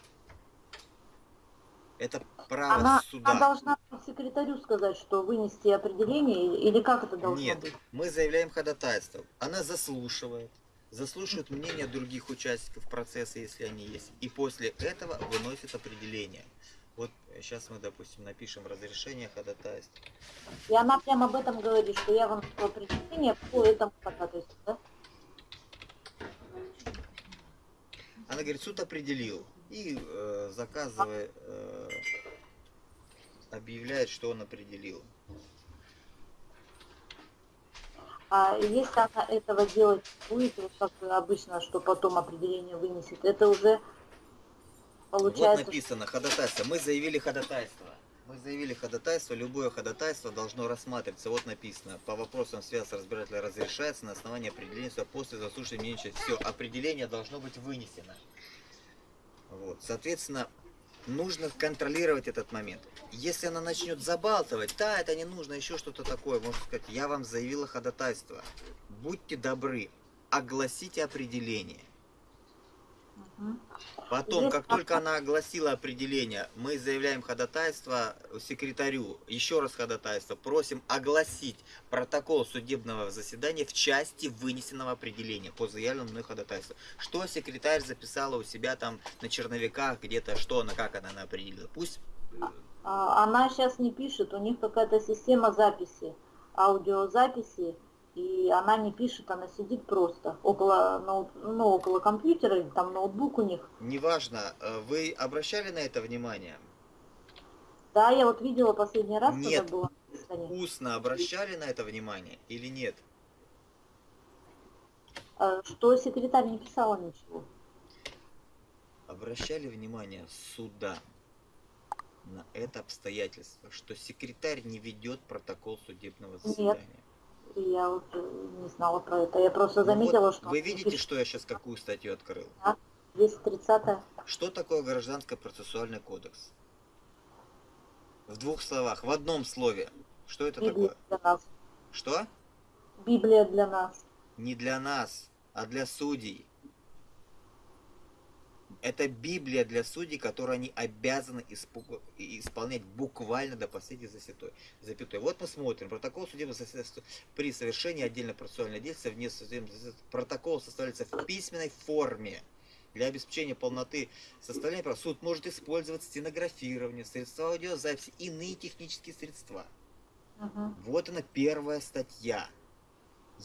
Это право она, суда. Она должна секретарю сказать, что вынести определение, или как это должно Нет, быть? мы заявляем ходатайство. Она заслушивает, заслушивает мнение других участников процесса, если они есть. И после этого выносит определение. Сейчас мы, допустим, напишем разрешение ходатайства. И она прямо об этом говорит, что я вам определение по этому ходатайству, да? Она говорит, суд определил. И э, заказывая, э, объявляет, что он определил. А если она этого делать будет, вот как обычно, что потом определение вынесет, это уже Получается... Вот написано ходатайство. Мы заявили ходатайство. Мы заявили ходатайство. Любое ходатайство должно рассматриваться. Вот написано. По вопросам связи с разбирателя разрешается на основании определения после заслушивания мнения. Все, определение должно быть вынесено. Вот. Соответственно, нужно контролировать этот момент. Если она начнет забалтывать, да, это не нужно, еще что-то такое, можно сказать, я вам заявила ходатайство. Будьте добры, огласите определение. Потом, как только она огласила определение, мы заявляем ходатайство секретарю, еще раз ходатайство, просим огласить протокол судебного заседания в части вынесенного определения по заявленному мной ходатайству. Что секретарь записала у себя там на черновиках, где-то, что она, как она, она определила. Пусть... А, она сейчас не пишет, у них какая-то система записи, аудиозаписи и она не пишет, она сидит просто около, ноут, ну, около компьютера, там ноутбук у них. Неважно, э, вы обращали на это внимание? Да, я вот видела последний раз, нет. когда было. Устно обращали на это внимание или нет? А, что секретарь не писала ничего. Обращали внимание суда на это обстоятельство, что секретарь не ведет протокол судебного заседания? Нет я вот э, не знала про это. Я просто заметила, ну вот что... Вы видите, что я сейчас какую статью открыл? Да, 230 -я. Что такое гражданский процессуальный кодекс? В двух словах, в одном слове. Что это Библия такое? Для нас. Что? Библия для нас. Не для нас, а для судей. Это Библия для судей, которую они обязаны исполнять буквально до последней засятой, запятой. Вот мы смотрим. Протокол судебного заседания при совершении отдельно процессуального действия вне судебного Протокол составляется в письменной форме. Для обеспечения полноты составления прав суд может использовать стенографирование, средства аудиозаписи, иные технические средства. Угу. Вот она первая статья.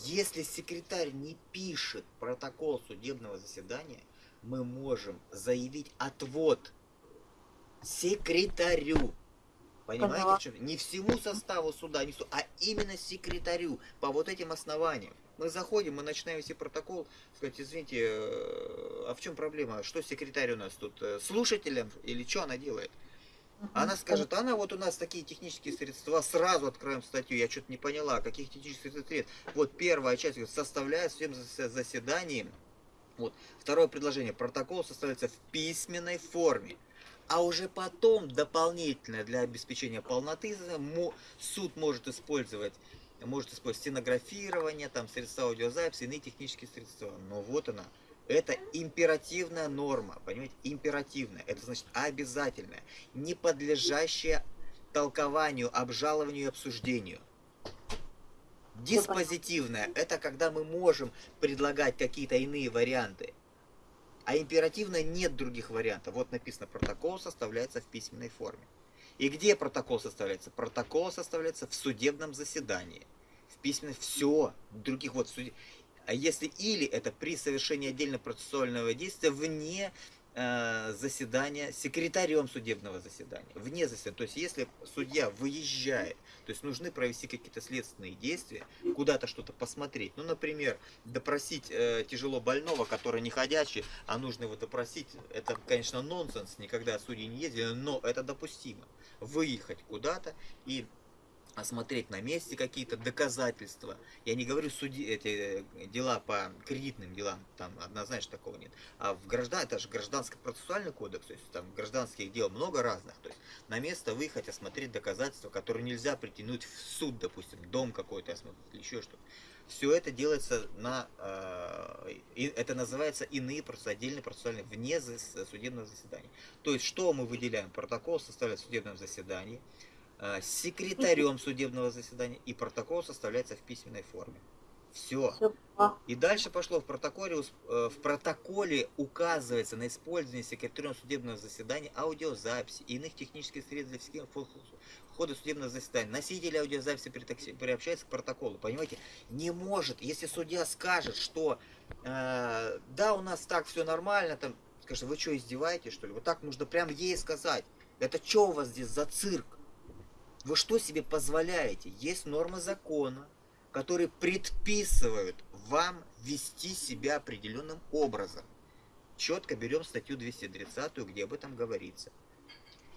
Если секретарь не пишет протокол судебного заседания, мы можем заявить отвод секретарю. Понимаете, ага. что? Не всему составу суда, не су... а именно секретарю по вот этим основаниям. Мы заходим, мы начинаем вести протокол, сказать, извините, э, а в чем проблема? Что секретарь у нас тут? Э, слушателем или что она делает? Она скажет, она вот у нас такие технические средства, сразу откроем статью, я что-то не поняла, каких технических средств. Вот первая часть составляет всем заседанием вот. Второе предложение. Протокол составляется в письменной форме. А уже потом, дополнительно для обеспечения полноты, суд может использовать может использовать стенографирование, там, средства аудиозаписи, иные технические средства. Но вот она. Это императивная норма, понимаете? Императивная. Это значит обязательная, не подлежащая толкованию, обжалованию и обсуждению. Диспозитивное – это когда мы можем предлагать какие-то иные варианты. А императивно нет других вариантов. Вот написано, протокол составляется в письменной форме. И где протокол составляется? Протокол составляется в судебном заседании. В письменной все. Других вот суд... А если или это при совершении отдельно процессуального действия вне заседания секретарем судебного заседания, вне заседания. То есть, если судья выезжает, то есть нужны провести какие-то следственные действия, куда-то что-то посмотреть. Ну, например, допросить э, тяжело больного, который не ходячий, а нужно его допросить, это, конечно, нонсенс, никогда судьи не ездили, но это допустимо. Выехать куда-то и осмотреть на месте какие-то доказательства. Я не говорю суди, эти э, дела по кредитным делам, там однозначно такого нет. А в граждан, это же гражданский процессуальный кодекс, то есть там гражданских дел много разных. То есть на место выехать, осмотреть доказательства, которые нельзя притянуть в суд, допустим, дом какой-то осмотреть или еще что-то. Все это делается на, э, это называется иные отдельные процессуальные, вне судебного заседания. То есть что мы выделяем? Протокол составляет в судебном заседании, секретарем судебного заседания, и протокол составляется в письменной форме. Все. И дальше пошло в протоколе, э, в протоколе указывается на использование секретарем судебного заседания аудиозаписи и иных технических средств для хода судебного заседания. Носитель аудиозаписи приобщается к протоколу. Понимаете, не может, если судья скажет, что э, да, у нас так все нормально, там, скажет, вы что, издеваетесь, что ли? Вот так нужно прям ей сказать. Это что у вас здесь за цирк? Вы что себе позволяете? Есть нормы закона, которые предписывают вам вести себя определенным образом. Четко берем статью 230, где об этом говорится.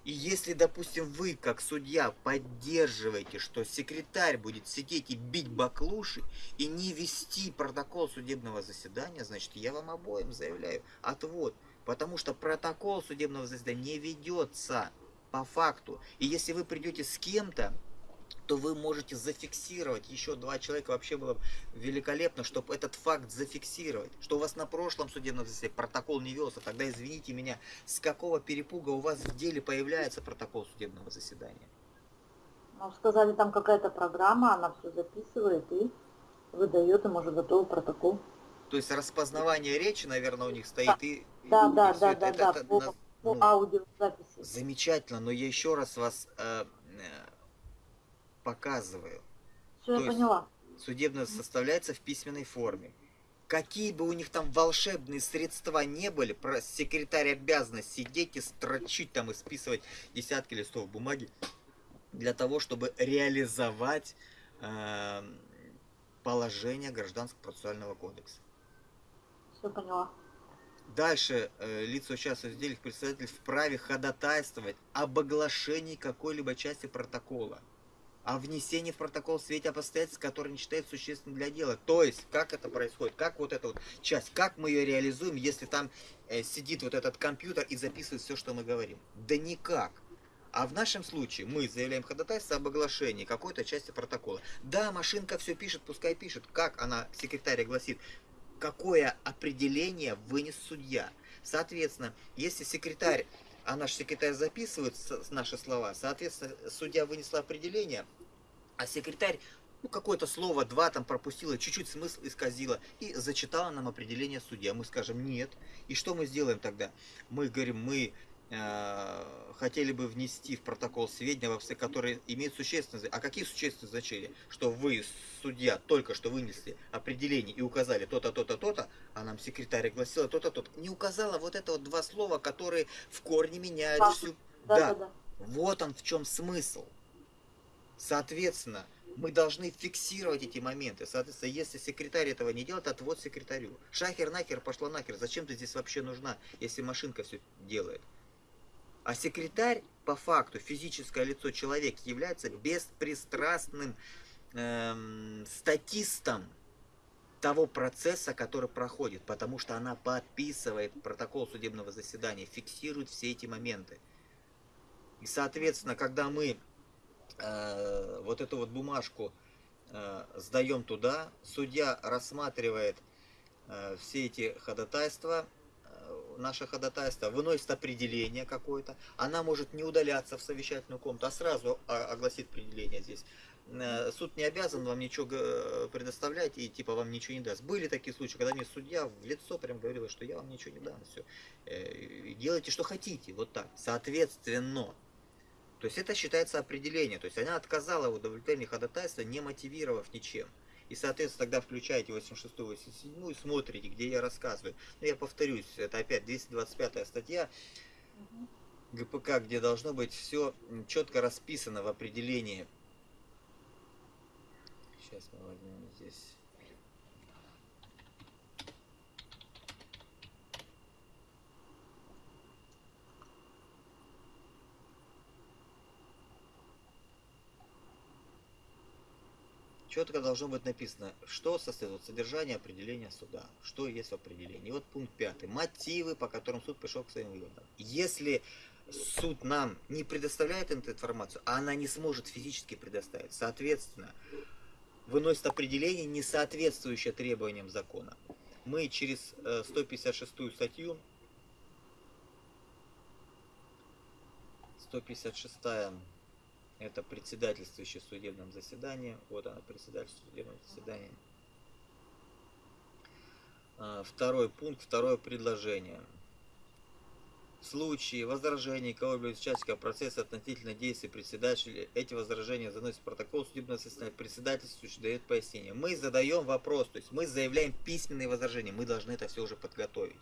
И если, допустим, вы, как судья, поддерживаете, что секретарь будет сидеть и бить баклуши, и не вести протокол судебного заседания, значит, я вам обоим заявляю отвод. Потому что протокол судебного заседания не ведется по факту. И если вы придете с кем-то, то вы можете зафиксировать. Еще два человека вообще было великолепно, чтобы этот факт зафиксировать. Что у вас на прошлом судебном заседании протокол не велся. Тогда извините меня, с какого перепуга у вас в деле появляется протокол судебного заседания? Ну, сказали, там какая-то программа, она все записывает и выдает им уже готовый протокол. То есть распознавание речи, наверное, у них стоит да. и... Да, и да, да, это, да, это, да, это, по, по ну, аудиозаписи. Замечательно, но я еще раз вас э, э показываю. Все, я поняла. Судебное составляется в письменной форме. Какие бы у них там волшебные средства не были, про секретарь обязан сидеть и строчить там и списывать десятки листов бумаги для того, чтобы реализовать э, положение Гражданского процессуального кодекса. Все поняла. Дальше э, лица, участвующие в деле, представитель вправе ходатайствовать об оглашении какой-либо части протокола о внесении в протокол в свете обстоятельств, которые не считают существенным для дела. То есть, как это происходит, как вот эта вот часть, как мы ее реализуем, если там э, сидит вот этот компьютер и записывает все, что мы говорим. Да никак. А в нашем случае мы заявляем ходатайство об оглашении какой-то части протокола. Да, машинка все пишет, пускай пишет. Как она, секретарь гласит, какое определение вынес судья. Соответственно, если секретарь а наш секретарь записывает наши слова, соответственно, судья вынесла определение, а секретарь ну, какое-то слово, два там пропустила, чуть-чуть смысл исказила и зачитала нам определение судья. Мы скажем нет. И что мы сделаем тогда? Мы говорим, мы хотели бы внести в протокол сведения, которые имеют существенное А какие существенные значения? Что вы, судья, только что вынесли определение и указали то-то, то-то, то-то, а нам секретарь огласила то-то, то-то. Не указала вот это вот два слова, которые в корне меняют да. всю... Да, да, да. Вот он в чем смысл. Соответственно, мы должны фиксировать эти моменты. Соответственно, если секретарь этого не делает, отвод секретарю. Шахер нахер пошла нахер. Зачем ты здесь вообще нужна, если машинка все делает? А секретарь, по факту, физическое лицо человек, является беспристрастным эм, статистом того процесса, который проходит, потому что она подписывает протокол судебного заседания, фиксирует все эти моменты. И, соответственно, когда мы э, вот эту вот бумажку э, сдаем туда, судья рассматривает э, все эти ходатайства, наше ходатайство, выносит определение какое-то, она может не удаляться в совещательную комнату, а сразу огласит определение здесь. Э, суд не обязан вам ничего предоставлять и типа вам ничего не даст. Были такие случаи, когда мне судья в лицо прям говорила, что я вам ничего не дам, все. Э, делайте, что хотите, вот так. Соответственно, то есть это считается определение. То есть она отказала в удовлетворении ходатайства, не мотивировав ничем. И, соответственно, тогда включаете 86 87 и смотрите, где я рассказываю. Но я повторюсь, это опять 225 статья ГПК, где должно быть все четко расписано в определении. Сейчас мы возьмем здесь. Четко должно быть написано, что состоит содержание определения суда, что есть в определении. Вот пункт пятый. Мотивы, по которым суд пришел к своим выводам. Если суд нам не предоставляет эту информацию, а она не сможет физически предоставить, соответственно, выносит определение, не соответствующее требованиям закона. Мы через 156 э, статью 156 это председательствующий в судебном заседании. Вот она, председательство судебного заседания. А, второй пункт, второе предложение. В случае возражений кого-либо из участников процесса относительно действий председателя, эти возражения заносят в протокол судебного заседания. Председательствующий дает пояснение. Мы задаем вопрос, то есть мы заявляем письменные возражения. Мы должны это все уже подготовить.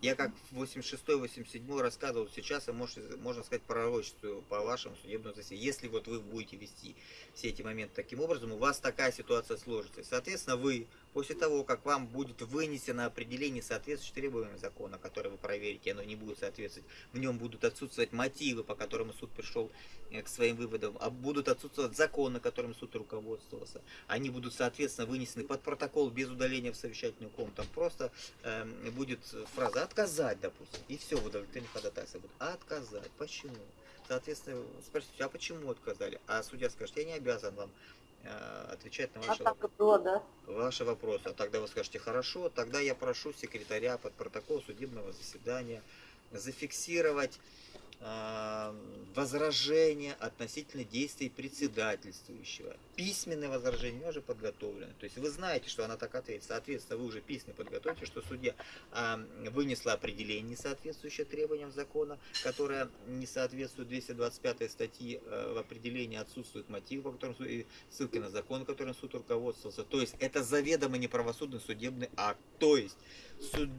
Я как в 86-87 рассказывал сейчас, и можно, можно сказать пророчествую по вашему судебному заседанию. Если вот вы будете вести все эти моменты таким образом, у вас такая ситуация сложится. Соответственно, вы После того, как вам будет вынесено определение соответствующих требованиям закона, который вы проверите, оно не будет соответствовать, в нем будут отсутствовать мотивы, по которым суд пришел э, к своим выводам, а будут отсутствовать законы, которым суд руководствовался. Они будут, соответственно, вынесены под протокол без удаления в совещательную комнату. Просто э, будет фраза «отказать», допустим, и все в удовлетворении ходатайства будет «отказать». Почему? Соответственно, спросите, а почему отказали? А судья скажет, я не обязан вам отвечать на ваши, а так было, да? ваши вопросы. А тогда вы скажете, хорошо, тогда я прошу секретаря под протокол судебного заседания зафиксировать а, возражения относительно действий председательствующего. Письменное возражение уже подготовлено. То есть вы знаете, что она так ответит. Соответственно, вы уже письменно подготовите, что судья а, вынесла определение, соответствующее требованиям закона, которое не соответствует 225 статьи а, в определении отсутствует мотив, по которому и ссылки на закон, которым суд руководствовался. То есть это заведомо неправосудный судебный акт. То есть суд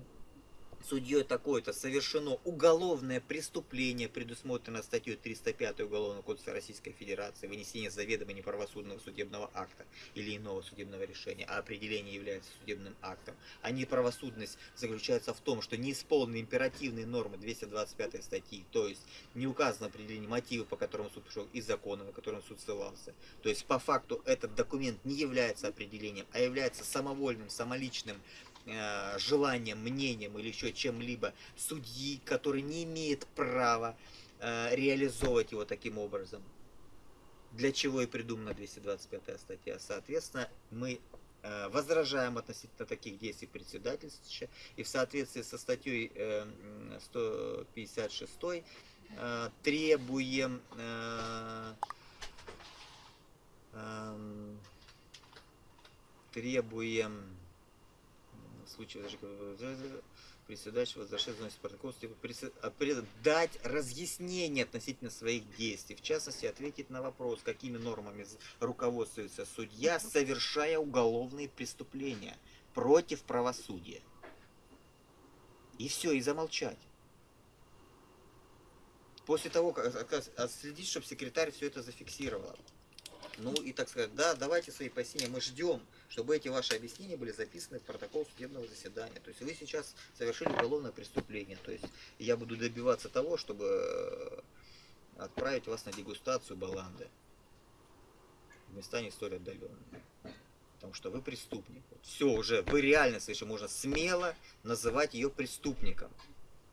судьей такой-то совершено уголовное преступление, предусмотрено статьей 305 Уголовного кодекса Российской Федерации, вынесение заведомо неправосудного судебного акта или иного судебного решения, а определение является судебным актом. А неправосудность заключается в том, что не исполнены императивные нормы 225 статьи, то есть не указано определение мотива, по которому суд пришел, и закона, на котором суд ссылался. То есть по факту этот документ не является определением, а является самовольным, самоличным желанием, мнением или еще чем-либо судьи, который не имеет права э, реализовывать его таким образом. Для чего и придумана 225 статья. Соответственно, мы э, возражаем относительно таких действий председательства и в соответствии со статьей 156 требуем эм, требуем случае председатель возвращает заносит протокол, типа, дать разъяснение относительно своих действий, в частности, ответить на вопрос, какими нормами руководствуется судья, совершая уголовные преступления против правосудия. И все, и замолчать. После того, как отследить, чтобы секретарь все это зафиксировал. Ну и так сказать, да, давайте свои пояснения, мы ждем, чтобы эти ваши объяснения были записаны в протокол судебного заседания. То есть вы сейчас совершили уголовное преступление. То есть я буду добиваться того, чтобы э, отправить вас на дегустацию баланды в места не столь отдаленные. Потому что вы преступник. Все уже, вы реально совершенно можно смело называть ее преступником.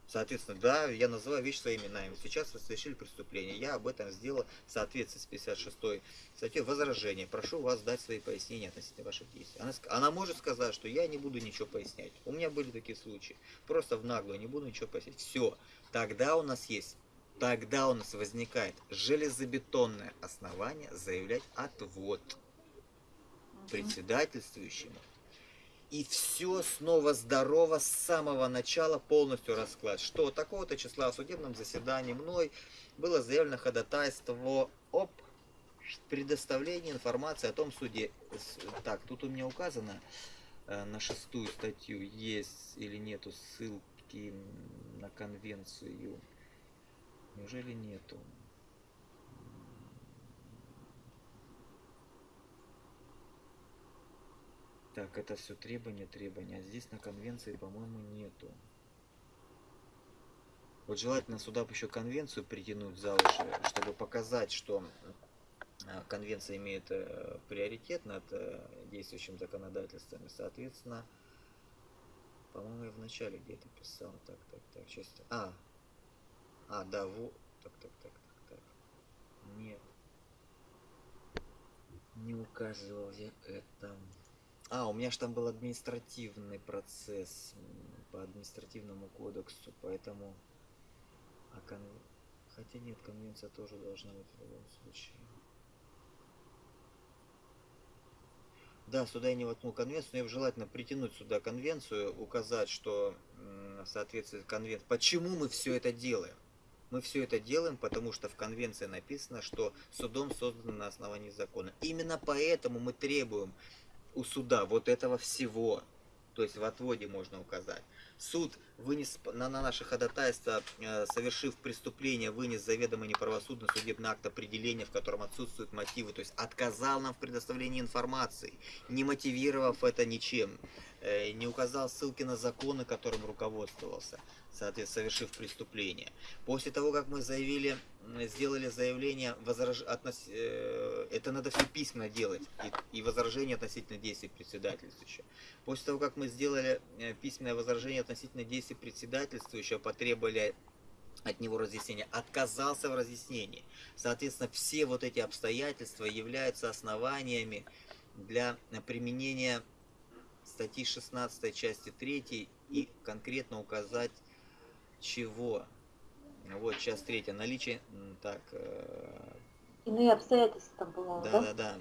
Соответственно, да, я называю вещи своими именами. Сейчас вы совершили преступление. Я об этом сделал в соответствии с 56 статьей возражение. Прошу вас дать свои пояснения относительно ваших действий. Она, она может сказать, что я не буду ничего пояснять. У меня были такие случаи. Просто в наглую не буду ничего пояснять. Все. Тогда у нас есть, тогда у нас возникает железобетонное основание заявлять отвод председательствующему и все снова здорово с самого начала полностью расклад. Что такого-то числа в судебном заседании мной было заявлено ходатайство об предоставлении информации о том суде. Так, тут у меня указано э, на шестую статью, есть или нету ссылки на конвенцию. Неужели нету? Так, это все требования, требования. А здесь на конвенции, по-моему, нету. Вот желательно сюда еще конвенцию притянуть за уши, чтобы показать, что а, конвенция имеет э, приоритет над э, действующим законодательством. Соответственно, по-моему, я вначале где-то писал. Так, так, так. Сейчас. А, а, да, вот. Так, так, так, так, так. Нет. Не указывал я это. А, у меня же там был административный процесс по административному кодексу, поэтому... А кон... Хотя нет, конвенция тоже должна быть в любом случае. Да, сюда я не воткнул конвенцию, но я бы желательно притянуть сюда конвенцию, указать, что соответствует конвенции. Почему мы все это делаем? Мы все это делаем, потому что в конвенции написано, что судом создано на основании закона. Именно поэтому мы требуем у суда вот этого всего. То есть в отводе можно указать. Суд вынес на, на наше ходатайство, э, совершив преступление, вынес заведомо неправосудный судебный акт определения, в котором отсутствуют мотивы, то есть отказал нам в предоставлении информации, не мотивировав это ничем, э, не указал ссылки на законы, которым руководствовался, соответственно, совершив преступление. После того, как мы заявили, сделали заявление, возраж... относ... Э, это надо все письменно делать, и, и возражение относительно действий председательствующего. После того, как мы сделали письменное возражение относительно действий председательствующего потребовали от него разъяснения, отказался в разъяснении. Соответственно, все вот эти обстоятельства являются основаниями для применения статьи 16 части 3 и конкретно указать чего. Вот, часть 3. Наличие... Так... Э, Иные обстоятельства там, по-моему, да? Да, да, да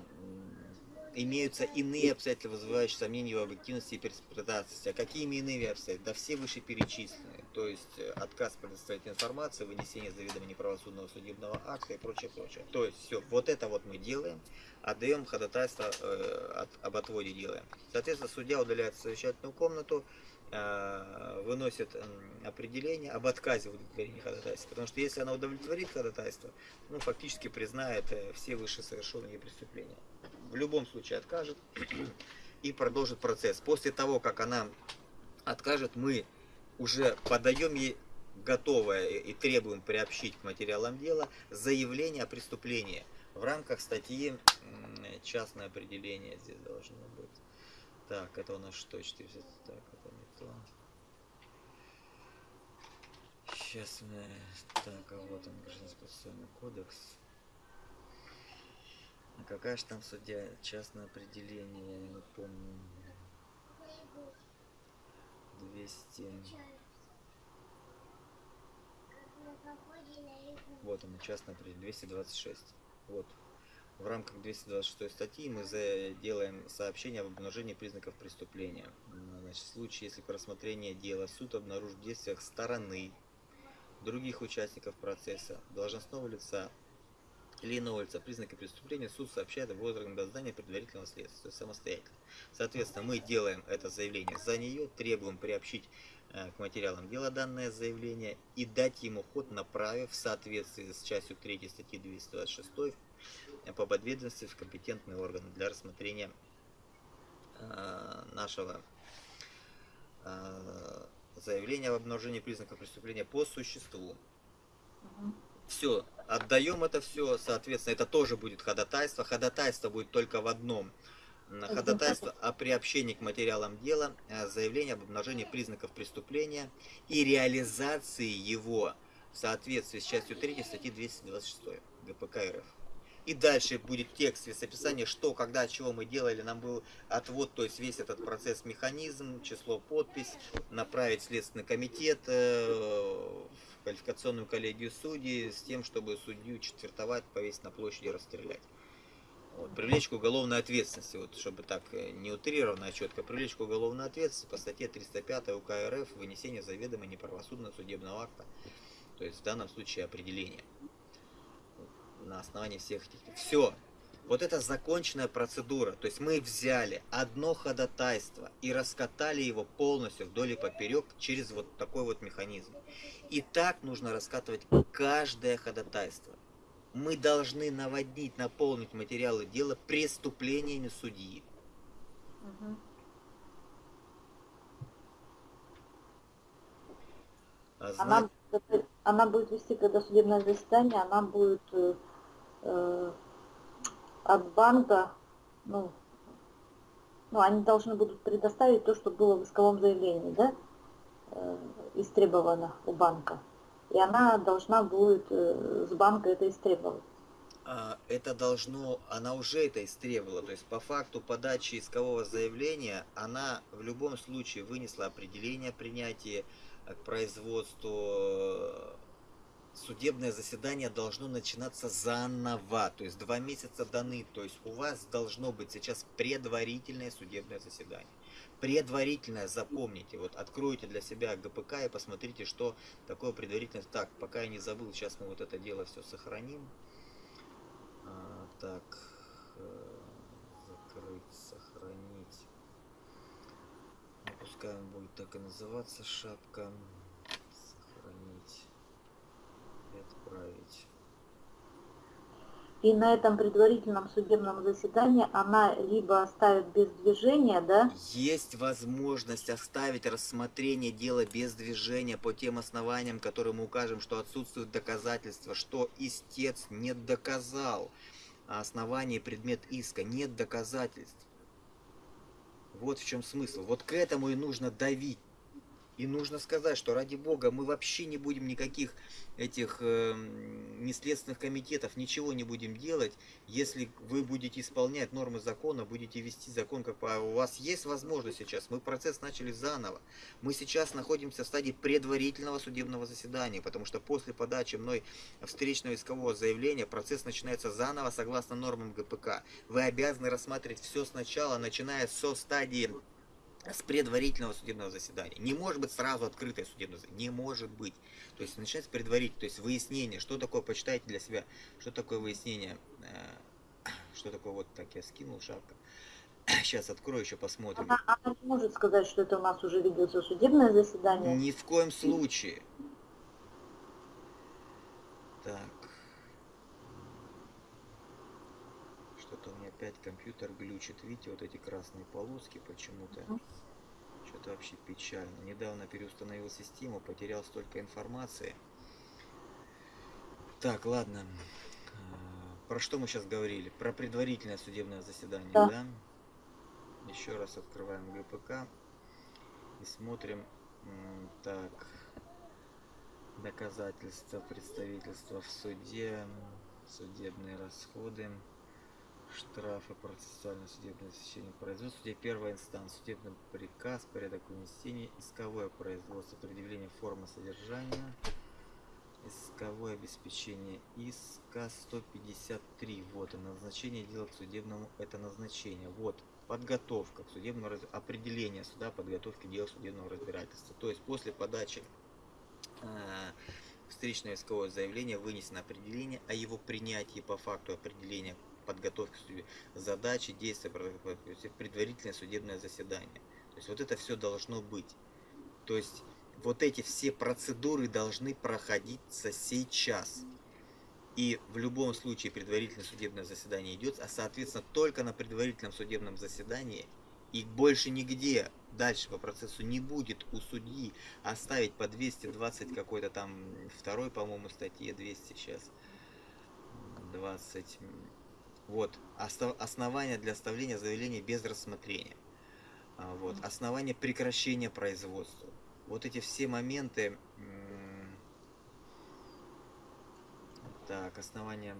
имеются иные обстоятельства, вызывающие сомнения в объективности и перспектации. А какими иными обстоятельствами? Да все вышеперечисленные. То есть э, отказ предоставить информацию, вынесение заведомо неправосудного судебного акта и прочее, прочее. То есть все, вот это вот мы делаем, отдаем ходатайство э, от, об отводе делаем. Соответственно, судья удаляет совещательную комнату, э, выносит э, определение об отказе в удовлетворении ходатайства. Потому что если она удовлетворит ходатайство, ну, фактически признает э, все вышесовершенные преступления в любом случае откажет и продолжит процесс. После того, как она откажет, мы уже подаем ей готовое и требуем приобщить к материалам дела заявление о преступлении в рамках статьи частное определение здесь должно быть. Так, это у нас что? 400, так, это не то. Сейчас мы... Так, а вот он, гражданский процессуальный кодекс. А какая же там судья? Частное определение, я не помню. 200... Вот он, частное определение, 226. Вот. В рамках 226 статьи мы делаем сообщение об обнаружении признаков преступления. Значит, в случае, если по рассмотрению дела суд обнаружит в действиях стороны других участников процесса, должностного лица, лица признаки преступления суд сообщает об органам дознания предварительного следствия, самостоятельно. Соответственно, мы делаем это заявление за нее, требуем приобщить э, к материалам дела данное заявление и дать ему ход, направив в соответствии с частью 3 статьи 226 по подведомстве в компетентные органы для рассмотрения э, нашего э, заявления об обнаружении признаков преступления по существу. Все, отдаем это все, соответственно, это тоже будет ходатайство. Ходатайство будет только в одном. Ходатайство о приобщении к материалам дела, э, заявление об обнаружении признаков преступления и реализации его в соответствии с частью 3 статьи 226 ГПК РФ. И дальше будет текст с описания, что, когда, чего мы делали. Нам был отвод, то есть весь этот процесс, механизм, число, подпись, направить Следственный комитет, э, квалификационную коллегию судей с тем, чтобы судью четвертовать, повесить на площади и расстрелять. Вот, привлечь к уголовной ответственности, вот, чтобы так э, не утрированно, а четко, привлечь к уголовной ответственности по статье 305 УК РФ вынесение заведомо неправосудного судебного акта, то есть в данном случае определение на основании всех этих. Все, вот это законченная процедура. То есть мы взяли одно ходатайство и раскатали его полностью вдоль и поперек через вот такой вот механизм. И так нужно раскатывать каждое ходатайство. Мы должны наводить, наполнить материалы дела преступлениями судьи. Угу. А она, она будет вести, когда судебное заседание, она будет э, э от банка, ну, ну, они должны будут предоставить то, что было в исковом заявлении, да, э, истребовано у банка. И она должна будет э, с банка это истребовать. А, это должно, она уже это истребовала, то есть по факту подачи искового заявления она в любом случае вынесла определение принятия к производству судебное заседание должно начинаться заново, то есть два месяца даны, то есть у вас должно быть сейчас предварительное судебное заседание. Предварительное, запомните, вот откройте для себя ГПК и посмотрите, что такое предварительное. Так, пока я не забыл, сейчас мы вот это дело все сохраним. А, так, э, закрыть, сохранить. пускай он будет так и называться шапка. Сохранить и отправить. И на этом предварительном судебном заседании она либо оставит без движения, да? Есть возможность оставить рассмотрение дела без движения по тем основаниям, которые мы укажем, что отсутствуют доказательства, что истец не доказал а основание предмет иска, нет доказательств. Вот в чем смысл. Вот к этому и нужно давить. И нужно сказать, что ради бога мы вообще не будем никаких этих э, неследственных комитетов, ничего не будем делать, если вы будете исполнять нормы закона, будете вести закон, как по... у вас есть возможность сейчас, мы процесс начали заново. Мы сейчас находимся в стадии предварительного судебного заседания, потому что после подачи мной встречного искового заявления процесс начинается заново согласно нормам ГПК. Вы обязаны рассматривать все сначала, начиная со стадии с предварительного судебного заседания. Не может быть сразу открытое судебное заседание. Не может быть. То есть начинается предварительное, то есть выяснение, что такое, почитайте для себя, что такое выяснение, э, что такое, вот так я скинул шапка. Сейчас открою, еще посмотрим. Она, она не может сказать, что это у нас уже ведется судебное заседание. Ни в коем случае. Так. Что-то у меня опять компьютер глючит. Видите, вот эти красные полоски почему-то. Что-то вообще печально. Недавно переустановил систему, потерял столько информации. Так, ладно. А, про что мы сейчас говорили? Про предварительное судебное заседание, да? да? Еще раз открываем ГПК и смотрим. Так. Доказательства представительства в суде, судебные расходы штрафы, процессуальное судебное засечение производства, судья первая инстанция, судебный приказ, порядок вынесения, исковое производство, предъявление формы содержания, исковое обеспечение иска 153, вот, назначение дела к судебному, это назначение, вот, подготовка к судебному определение суда подготовки дела судебного разбирательства. То есть после подачи э, встречного искового заявления вынесено определение о его принятии по факту определения подготовки задачи, действия, предварительное судебное заседание. То есть вот это все должно быть. То есть вот эти все процедуры должны проходиться сейчас. И в любом случае предварительное судебное заседание идет, а соответственно только на предварительном судебном заседании и больше нигде дальше по процессу не будет у судьи оставить по 220 какой-то там второй, по-моему, статье 200 сейчас 20 вот, основания для оставления заявления без рассмотрения. А, вот, основания прекращения производства. Вот эти все моменты. Так, основания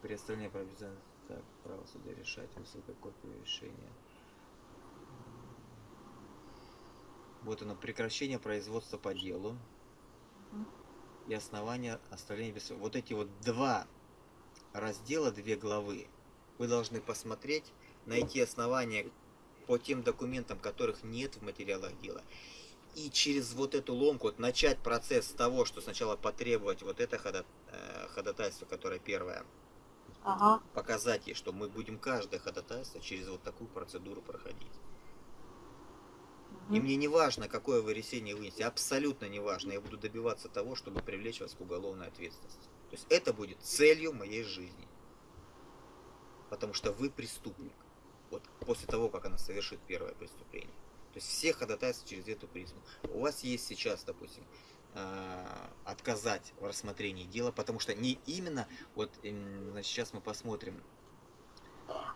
представления так, право суда решать, высылка копию решения. Вот оно, прекращение производства по делу и основания оставления без... Вот эти вот два раздела, две главы, вы должны посмотреть, найти основания по тем документам, которых нет в материалах дела. И через вот эту ломку вот, начать процесс с того, что сначала потребовать вот это э, ходатайство, которое первое, ага. показать ей, что мы будем каждое ходатайство через вот такую процедуру проходить. И мне не важно, какое вы решение вынесете, абсолютно не важно. Я буду добиваться того, чтобы привлечь вас к уголовной ответственности. То есть это будет целью моей жизни. Потому что вы преступник. Вот после того, как она совершит первое преступление. То есть все ходатайства через эту призму. У вас есть сейчас, допустим, а, отказать в рассмотрении дела, потому что не именно, вот значит, сейчас мы посмотрим.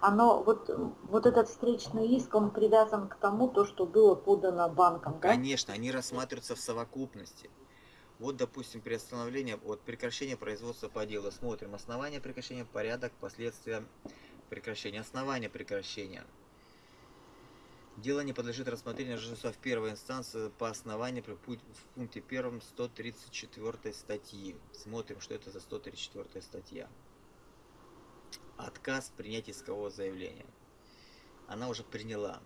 Оно, вот, вот этот встречный иск, он привязан к тому, то, что было подано банком, да? Конечно, они рассматриваются в совокупности. Вот, допустим, приостановление, вот прекращение производства по делу. Смотрим основание прекращения, порядок, последствия прекращения, основание прекращения. Дело не подлежит рассмотрению жильца в первой инстанции по основанию в пункте первом 134 статьи. Смотрим, что это за 134 статья. Отказ принять искового заявления. Она уже приняла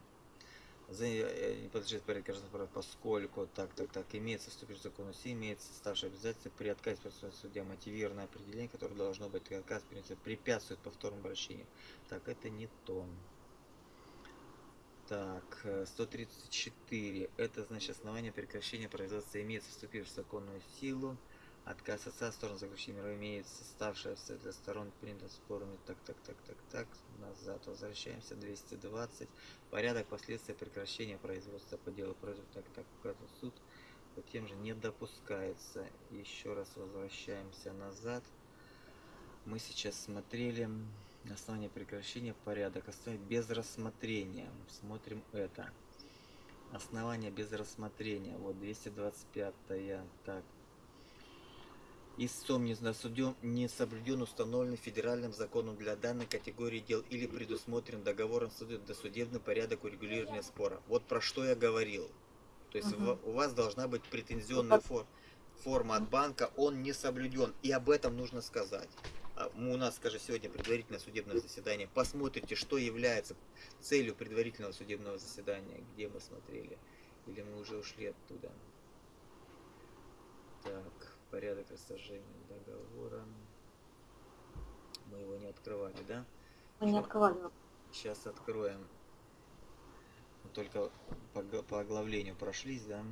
не подлежит порядка поскольку так, так, так, имеется вступивший в закон все имеется ставшее обязательство при отказе судья мотивированное определение, которое должно быть отказ принятия препятствует повторному обращению. Так, это не то. Так, э, 134. Это значит основание прекращения производства имеется вступившую в законную силу. Отказ отца сторон заключения мира имеется ставшая для сторон принято спорами. Так, так, так, так, так. Назад возвращаемся. 220. Порядок последствия прекращения производства по делу против так, так, указан суд по тем же не допускается. Еще раз возвращаемся назад. Мы сейчас смотрели основание прекращения порядок оставить без рассмотрения. Смотрим это. Основание без рассмотрения. Вот 225. -я. Так. Истцом не, засуден, не соблюден установленный федеральным законом для данной категории дел или предусмотрен договором суда досудебный порядок урегулирования спора. Вот про что я говорил. То есть угу. у вас должна быть претензионная форма, форма от банка, он не соблюден. И об этом нужно сказать. А, у нас, скажи, сегодня предварительное судебное заседание. Посмотрите, что является целью предварительного судебного заседания, где мы смотрели. Или мы уже ушли оттуда. Так, порядок расторжения договора. Мы его не открывали, да? Мы не открывали. Сейчас откроем только по, по оглавлению прошлись, да?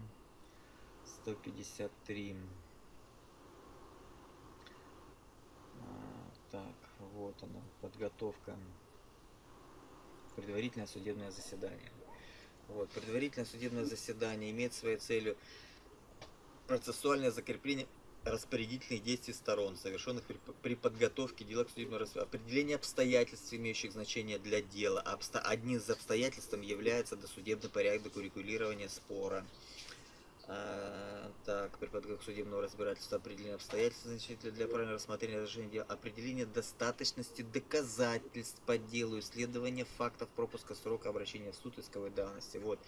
153. А, так, вот она, подготовка. Предварительное судебное заседание. Вот, предварительное судебное заседание имеет своей целью процессуальное закрепление распорядительных действий сторон, совершенных при, при подготовке дела к судебному расследованию, определение обстоятельств, имеющих значение для дела. Обсто... Одним из обстоятельств является досудебный порядок урегулирования спора. А, так, при подготовке судебного разбирательства определение обстоятельств значительно для правильного рассмотрения решения дела, определение достаточности доказательств по делу, исследование фактов пропуска срока обращения в суд исковой давности. Вот,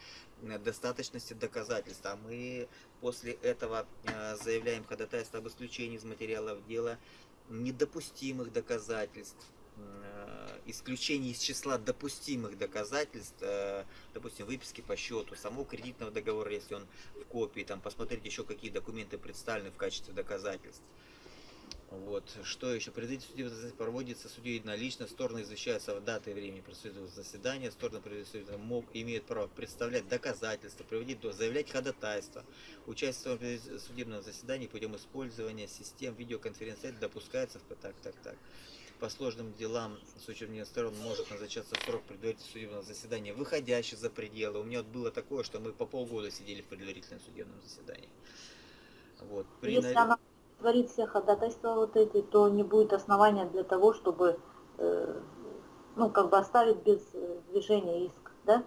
достаточности доказательств. А мы после этого а, заявляем ходатайство об исключении из материалов дела недопустимых доказательств, Э, исключение из числа допустимых доказательств, э, допустим, выписки по счету, самого кредитного договора, если он в копии, там посмотреть еще какие документы представлены в качестве доказательств. Вот. Что еще? Предварительное судебное заседание проводится судьей единолично, стороны извещаются в даты и времени предстоящего заседания, стороны мог, имеют право представлять доказательства, проводить, заявлять ходатайство. Участие в судебном заседании путем использования систем видеоконференции допускается в так, так, так. По сложным делам с учебных сторон может назначаться срок предварительного судебного заседания, выходящий за пределы. У меня вот было такое, что мы по полгода сидели в предварительном судебном заседании. Вот. При Если она творит все ходатайства вот эти, то не будет основания для того, чтобы э, ну, как бы оставить без э, движения иск, да?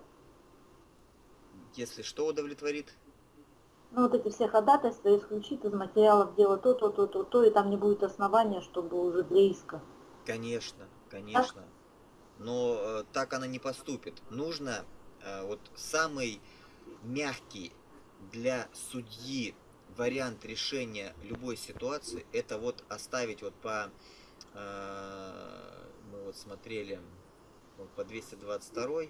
Если что удовлетворит? Ну, вот эти все ходатайства исключит из материалов дела то, то, то, то, то, и там не будет основания, чтобы уже для иска. Конечно, конечно. Но э, так она не поступит. Нужно э, вот самый мягкий для судьи вариант решения любой ситуации, это вот оставить вот по, э, мы вот смотрели вот по 222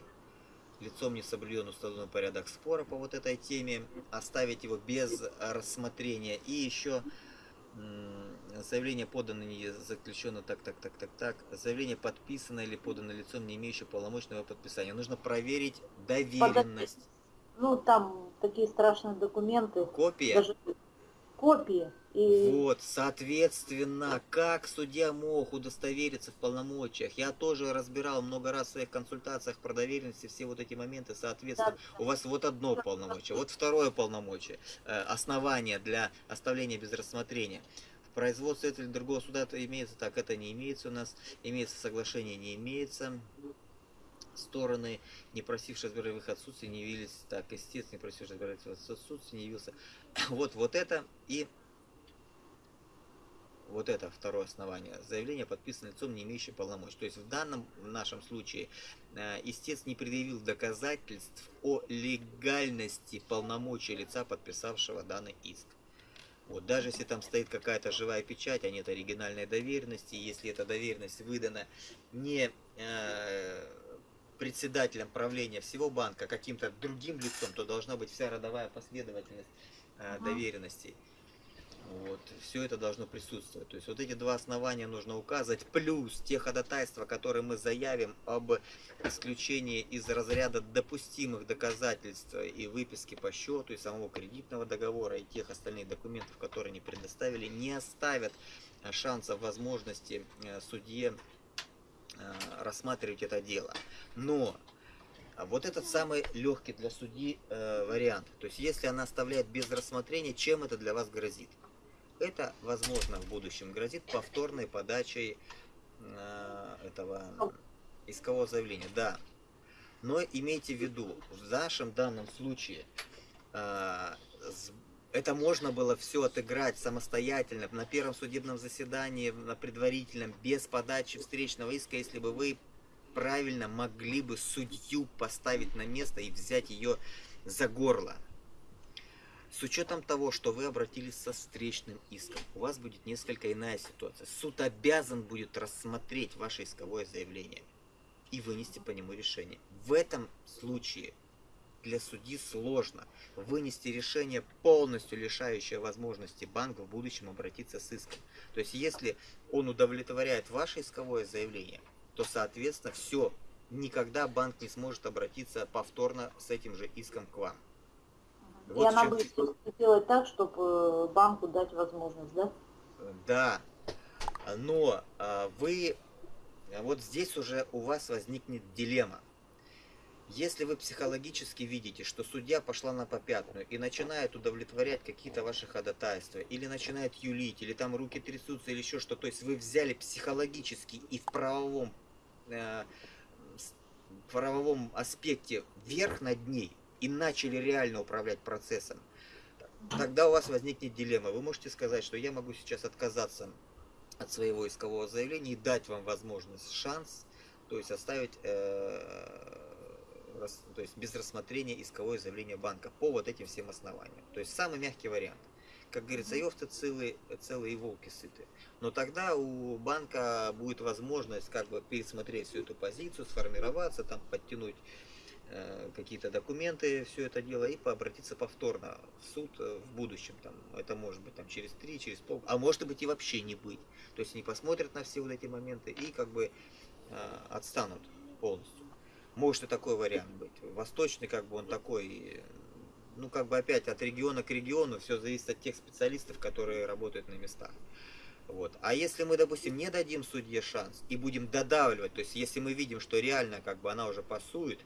лицом не соблюден установленный порядок спора по вот этой теме, оставить его без рассмотрения и еще заявление подано не заключено так, так, так, так, так, заявление подписано или подано лицом, не имеющим полномочного подписания. Нужно проверить доверенность. Ну, там такие страшные документы. Копия? Даже копии. И... Вот, соответственно, как судья мог удостовериться в полномочиях? Я тоже разбирал много раз в своих консультациях про доверенности, все вот эти моменты, соответственно, да. у вас вот одно полномочие, вот второе полномочие, э, основание для оставления без рассмотрения. В производстве этого или другого суда это имеется, так это не имеется у нас, имеется соглашение, не имеется стороны, не просившие разбирать в отсутствие, не явились, так, истец, не просивший разбирать в отсутствие, не явился. Вот, вот это и вот это второе основание. Заявление подписано лицом, не имеющим полномочий. То есть в данном в нашем случае э, истец не предъявил доказательств о легальности полномочий лица, подписавшего данный иск. Вот, даже если там стоит какая-то живая печать, а нет оригинальной доверенности, если эта доверенность выдана не э, председателем правления всего банка, а каким-то другим лицом, то должна быть вся родовая последовательность э, доверенностей. Вот, все это должно присутствовать. То есть вот эти два основания нужно указывать, плюс те ходатайства, которые мы заявим об исключении из разряда допустимых доказательств и выписки по счету, и самого кредитного договора, и тех остальных документов, которые не предоставили, не оставят шансов, возможности э, судье э, рассматривать это дело. Но вот этот самый легкий для судьи э, вариант. То есть, если она оставляет без рассмотрения, чем это для вас грозит? Это, возможно, в будущем грозит повторной подачей э, этого искового заявления. Да. Но имейте в виду, в нашем данном случае э, это можно было все отыграть самостоятельно на первом судебном заседании, на предварительном, без подачи встречного иска, если бы вы правильно могли бы судью поставить на место и взять ее за горло. С учетом того, что вы обратились со встречным иском, у вас будет несколько иная ситуация. Суд обязан будет рассмотреть ваше исковое заявление и вынести по нему решение. В этом случае для судьи сложно вынести решение, полностью лишающее возможности банка в будущем обратиться с иском. То есть, если он удовлетворяет ваше исковое заявление, то, соответственно, все, никогда банк не сможет обратиться повторно с этим же иском к вам. Вот И она будет сделать так, чтобы э, банку дать возможность, да? Да. Но а, вы, вот здесь уже у вас возникнет дилемма. Если вы психологически видите, что судья пошла на попятную и начинает удовлетворять какие-то ваши ходатайства, или начинает юлить, или там руки трясутся, или еще что, то есть вы взяли психологически и в правовом, э, в правовом аспекте верх над ней, и начали реально управлять процессом, тогда у вас возникнет дилемма. Вы можете сказать, что я могу сейчас отказаться от своего искового заявления и дать вам возможность, шанс, то есть оставить, э, то есть без рассмотрения исковое заявление банка по вот этим всем основаниям. То есть самый мягкий вариант. Как говорится, овцы целые, целые волки сыты. Но тогда у банка будет возможность как бы пересмотреть всю эту позицию, сформироваться, там подтянуть какие-то документы, все это дело, и пообратиться повторно в суд э, в будущем. Там, это может быть там, через три, через пол, а может быть и вообще не быть. То есть они посмотрят на все вот эти моменты и как бы э, отстанут полностью. Может и такой вариант быть. Восточный, как бы он такой, ну как бы опять от региона к региону, все зависит от тех специалистов, которые работают на местах. Вот. А если мы, допустим, не дадим судье шанс и будем додавливать, то есть если мы видим, что реально как бы она уже пасует,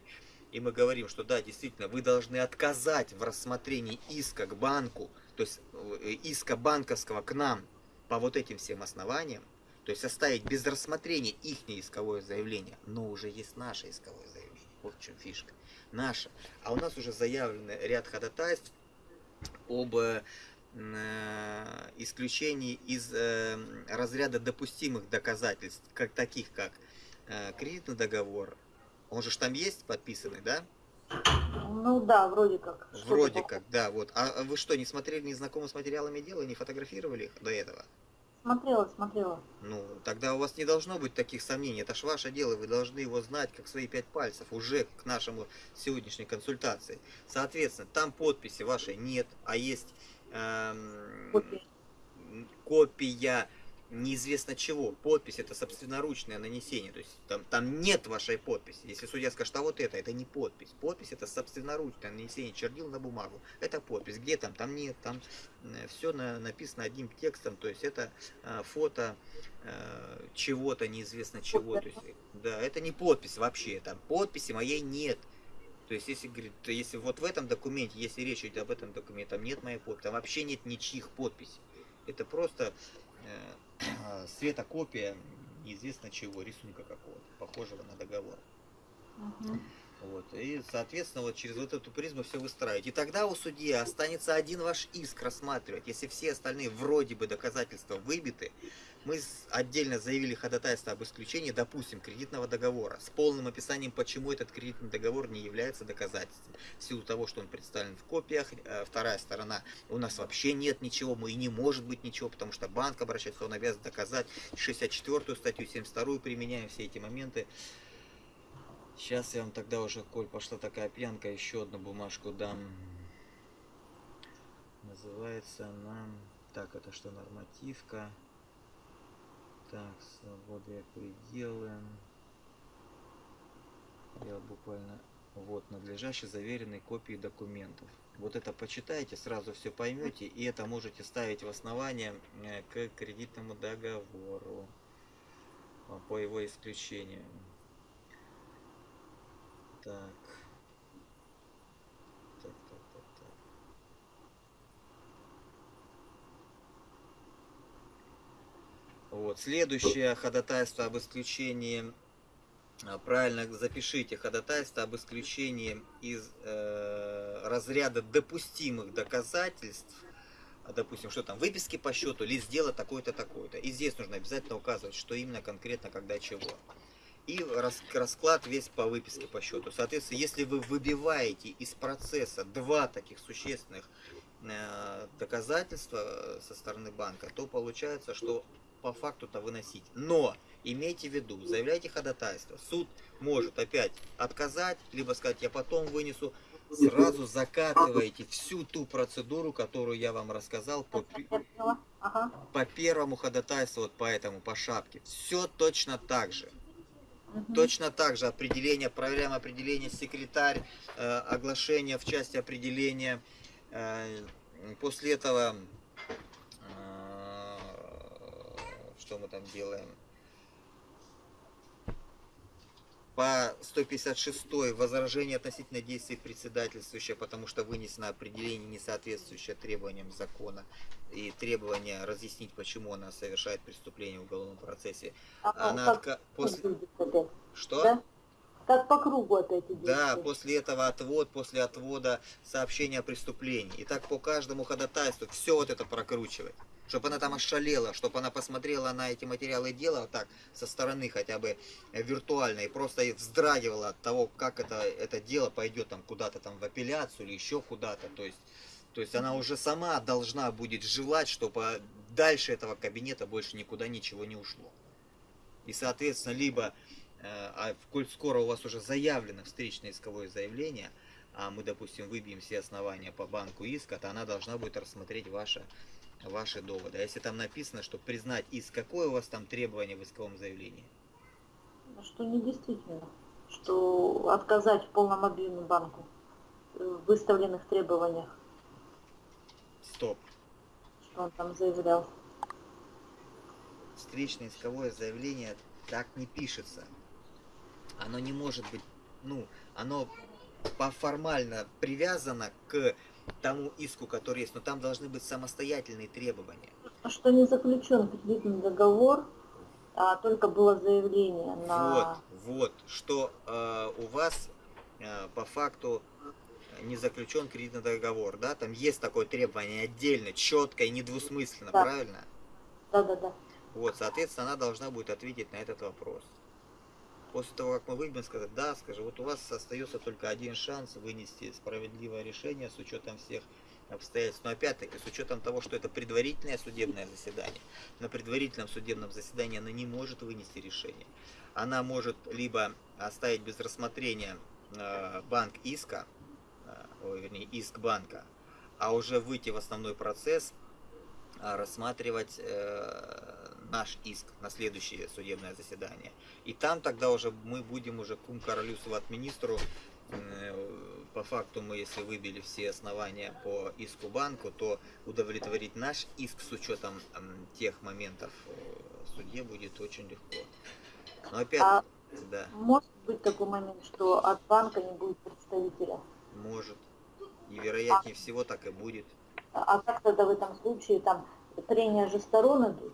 и мы говорим, что да, действительно, вы должны отказать в рассмотрении иска к банку, то есть э, иска банковского к нам по вот этим всем основаниям, то есть оставить без рассмотрения их исковое заявление, но уже есть наше исковое заявление. Вот в чем фишка. Наше. А у нас уже заявлен ряд ходатайств об э, исключении из э, разряда допустимых доказательств, как таких как э, кредитный договор, он же там есть подписанный, да? Ну да, вроде как. Вроде как, да, вот. А вы что, не смотрели, не знакомы с материалами дела, не фотографировали их до этого? Смотрела, смотрела. Ну, тогда у вас не должно быть таких сомнений. Это ж ваше дело, вы должны его знать, как свои пять пальцев, уже к нашему сегодняшней консультации. Соответственно, там подписи вашей нет, а есть эм, копия неизвестно чего. Подпись это собственноручное нанесение. То есть там, там нет вашей подписи. Если судья скажет, а вот это, это не подпись. Подпись это собственноручное нанесение чернил на бумагу. Это подпись. Где там? Там нет. Там э, все на, написано одним текстом. То есть это э, фото э, чего-то неизвестно чего. То есть, да, это не подпись вообще. Там подписи моей нет. То есть, если говорит, если вот в этом документе, если речь идет об этом документе, там нет моей подписи, там вообще нет ничьих подписей. Это просто э, светокопия неизвестно чего, рисунка какого-то, похожего на договор. Угу. Вот. И, соответственно, вот через вот эту призму все выстраивать. И тогда у судьи останется один ваш иск рассматривать. Если все остальные вроде бы доказательства выбиты, мы отдельно заявили ходатайство об исключении, допустим, кредитного договора с полным описанием, почему этот кредитный договор не является доказательством. В силу того, что он представлен в копиях, э, вторая сторона, у нас вообще нет ничего, мы и не может быть ничего, потому что банк обращается, он обязан доказать 64 статью, 72 применяем все эти моменты. Сейчас я вам тогда уже, коль пошла такая пьянка, еще одну бумажку дам. Называется она... Так, это что, нормативка? Так, свободы пределы. Я буквально... Вот, надлежащие заверенные копии документов. Вот это почитайте, сразу все поймете, и это можете ставить в основание э, к кредитному договору по его исключению. Так, так, так, так. Вот, следующее ходатайство об исключении а, правильно запишите ходатайство об исключении из э, разряда допустимых доказательств, а, допустим, что там, выписки по счету, лист дела такой-то, такой-то. И здесь нужно обязательно указывать, что именно конкретно, когда, чего. И расклад весь по выписке по счету. Соответственно, если вы выбиваете из процесса два таких существенных э, доказательства э, со стороны банка, то получается, что по факту-то выносить. Но имейте в виду, заявляйте ходатайство. Суд может опять отказать, либо сказать, я потом вынесу. Сразу закатываете всю ту процедуру, которую я вам рассказал по, ага. по первому ходатайству, вот по этому, по шапке. Все точно так же. Угу. Точно так же определение, проверяем определение секретарь, э, оглашение в части определения. Э, после этого что мы там делаем. По 156 возражение относительно действий председательствующего, потому что вынесено определение, не соответствующее требованиям закона и требование разъяснить, почему она совершает преступление в уголовном процессе. А, она отка... после... Что? Да? Как по кругу опять идет. Да, после этого отвод, после отвода сообщения о преступлении. И так по каждому ходатайству все вот это прокручивать чтобы она там ошалела, чтобы она посмотрела на эти материалы дела так со стороны хотя бы э, виртуально и просто вздрагивала от того, как это, это дело пойдет там куда-то там в апелляцию или еще куда-то. То есть, то есть она уже сама должна будет желать, чтобы дальше этого кабинета больше никуда ничего не ушло. И соответственно, либо, э, а коль скоро у вас уже заявлено встречное исковое заявление, а мы, допустим, выбьем все основания по банку иска, то она должна будет рассмотреть ваше ваши доводы. А если там написано, что признать иск, какое у вас там требование в исковом заявлении? Ну, что не действительно. Что отказать в полном объеме банку в выставленных требованиях. Стоп. Что он там заявлял? Встречное исковое заявление так не пишется. Оно не может быть, ну, оно по формально привязано к тому иску, который есть, но там должны быть самостоятельные требования. Что не заключен кредитный договор, а только было заявление на... Вот, вот, что э, у вас э, по факту не заключен кредитный договор, да, там есть такое требование отдельно, четко и недвусмысленно, да. правильно? Да, да, да. Вот, соответственно, она должна будет ответить на этот вопрос. После того, как мы выйдем, сказать, да, скажи, вот у вас остается только один шанс вынести справедливое решение с учетом всех обстоятельств. Но опять-таки, с учетом того, что это предварительное судебное заседание, на предварительном судебном заседании она не может вынести решение. Она может либо оставить без рассмотрения э, банк иска, э, ой, вернее, иск банка, а уже выйти в основной процесс, э, рассматривать наш иск на следующее судебное заседание. И там тогда уже мы будем уже кум королю министру. По факту мы, если выбили все основания по иску банку, то удовлетворить наш иск с учетом тех моментов э, судье будет очень легко. Но опять, а да. Может быть такой момент, что от банка не будет представителя? Может. И вероятнее а, всего так и будет. А как тогда в этом случае там прения же сторон идут?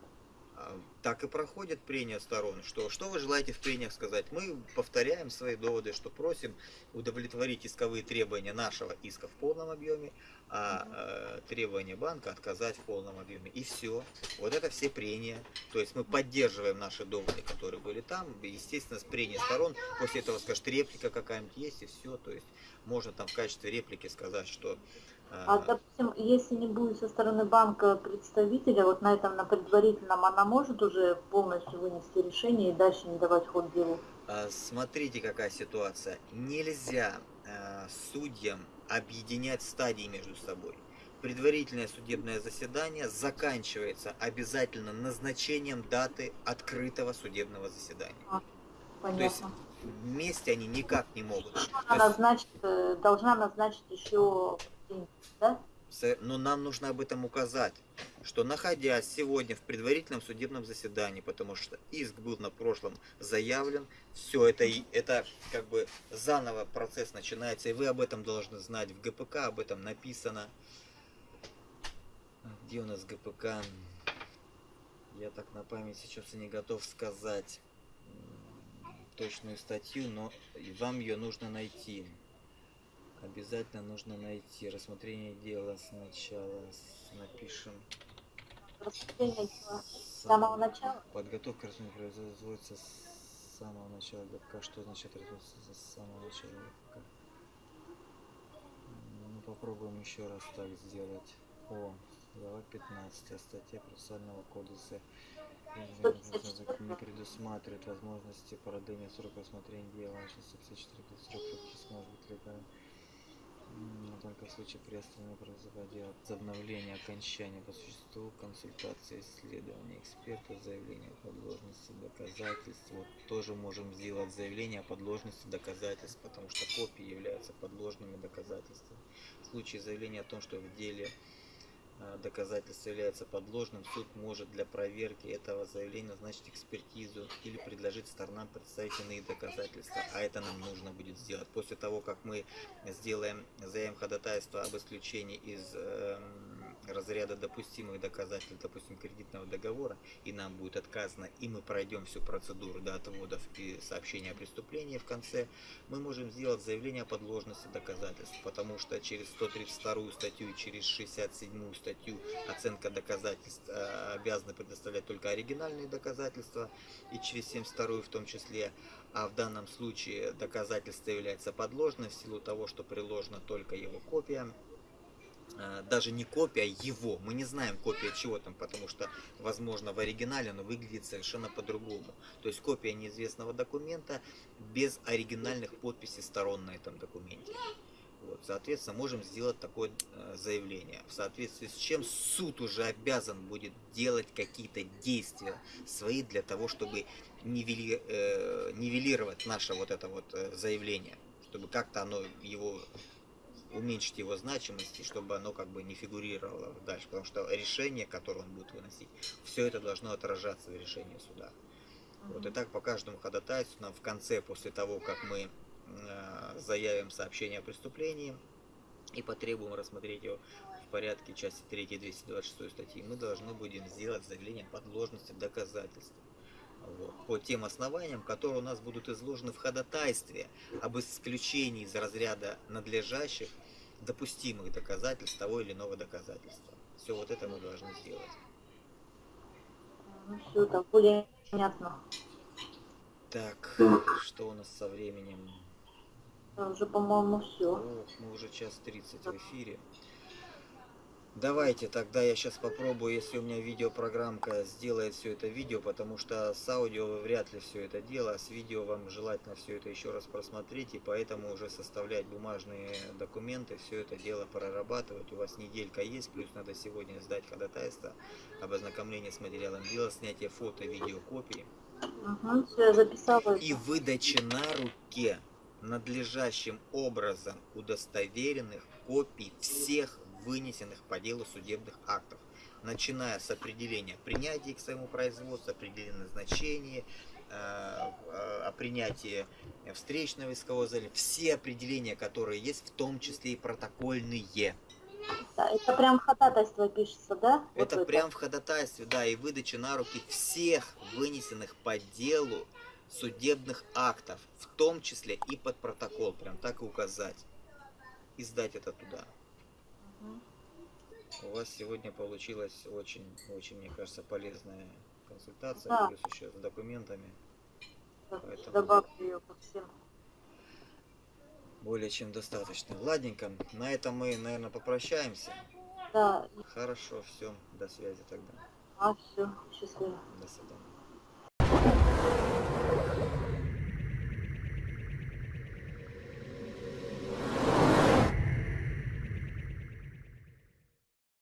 Так и проходит прения сторон. Что, что вы желаете в прениях сказать? Мы повторяем свои доводы, что просим удовлетворить исковые требования нашего иска в полном объеме, а э, требования банка отказать в полном объеме. И все. Вот это все прения. То есть мы поддерживаем наши доводы, которые были там. Естественно, с прения сторон. После этого скажет реплика какая-нибудь есть и все. То есть можно там в качестве реплики сказать, что а, допустим, если не будет со стороны банка представителя, вот на этом, на предварительном, она может уже полностью вынести решение и дальше не давать ход делу? А, смотрите, какая ситуация. Нельзя э, судьям объединять стадии между собой. предварительное судебное заседание заканчивается обязательно назначением даты открытого судебного заседания. То есть Понятно. вместе они никак не могут. Она есть, назначит, э, должна назначить еще С- Но нам нужно об этом указать, что находясь сегодня в предварительном судебном заседании, потому что иск был на прошлом заявлен, все это, это как бы заново процесс начинается, и вы об этом должны знать. В ГПК об этом написано. А Где у нас ГПК? Я так на память сейчас и не готов сказать точную статью, но вам ее нужно найти. Обязательно нужно найти рассмотрение дела сначала. Напишем. Рассмотрение дела с Сам- самого начала. Подготовка к рассмотрению производится с самого начала ГПК. Что означает производится с самого начала ГПК? Ну, попробуем еще раз так сделать. О, глава 15, статья процессуального кодекса не предусматривает возможности продления срока рассмотрения дела. Сейчас 54 срок фактически может быть легальным. Но Только в случае приостановления производя возобновления окончания по существу, консультации, исследования эксперта, заявление о подложности доказательств. Вот тоже можем сделать заявление о подложности доказательств, потому что копии являются подложными доказательствами. В случае заявления о том, что в деле доказательство является подложным, суд может для проверки этого заявления назначить экспертизу или предложить сторонам представить иные доказательства. А это нам нужно будет сделать. После того, как мы сделаем, заявим ходатайство об исключении из эм, разряда допустимых доказательств, допустим, кредитного договора, и нам будет отказано, и мы пройдем всю процедуру до отводов и сообщения о преступлении в конце, мы можем сделать заявление о подложности доказательств, потому что через 132 статью и через 67 статью оценка доказательств э, обязаны предоставлять только оригинальные доказательства, и через 72 в том числе, а в данном случае доказательство является подложным в силу того, что приложена только его копия, даже не копия его, мы не знаем копия чего там, потому что, возможно, в оригинале оно выглядит совершенно по-другому. То есть копия неизвестного документа без оригинальных подписей сторон на этом документе. Вот, соответственно, можем сделать такое э, заявление, в соответствии с чем суд уже обязан будет делать какие-то действия свои для того, чтобы нивели- э, нивелировать наше вот это вот э, заявление, чтобы как-то оно его уменьшить его значимость, и чтобы оно как бы не фигурировало дальше, потому что решение, которое он будет выносить, все это должно отражаться в решении суда. Вот и так по каждому ходатайству нам в конце, после того, как мы э, заявим сообщение о преступлении и потребуем рассмотреть его в порядке части 3 226 статьи, мы должны будем сделать заявление подложности доказательств. По тем основаниям, которые у нас будут изложены в ходатайстве об исключении из разряда надлежащих допустимых доказательств того или иного доказательства. Все вот это мы должны сделать. Ну, все, так более понятно. Так, что у нас со временем? Уже, по-моему, все. О, мы уже час 30 в эфире. Давайте тогда я сейчас попробую, если у меня видеопрограммка сделает все это видео, потому что с аудио вы вряд ли все это дело, а с видео вам желательно все это еще раз просмотреть, и поэтому уже составлять бумажные документы, все это дело прорабатывать. У вас неделька есть, плюс надо сегодня сдать ходатайство об ознакомлении с материалом дела, снятие фото, видео, копии Угу, все, я записала. и выдачи на руке надлежащим образом удостоверенных копий всех вынесенных по делу судебных актов, начиная с определения принятия к своему производству, определения назначения, э, э, о принятии встречного искового зала, все определения, которые есть, в том числе и протокольные. Да, это прям ходатайство пишется, да? Вот Это прям в ходатайстве, да, и выдача на руки всех вынесенных по делу судебных актов, в том числе и под протокол, прям так и указать. И сдать это туда. У вас сегодня получилась очень, очень, мне кажется, полезная консультация, Да. плюс еще с документами. Поэтому- Добавлю ее ко всем. Более чем достаточно. Ладненько, на этом мы, наверное, попрощаемся. Да, Хорошо, все, до связи тогда. а все, счастливо. До свидания.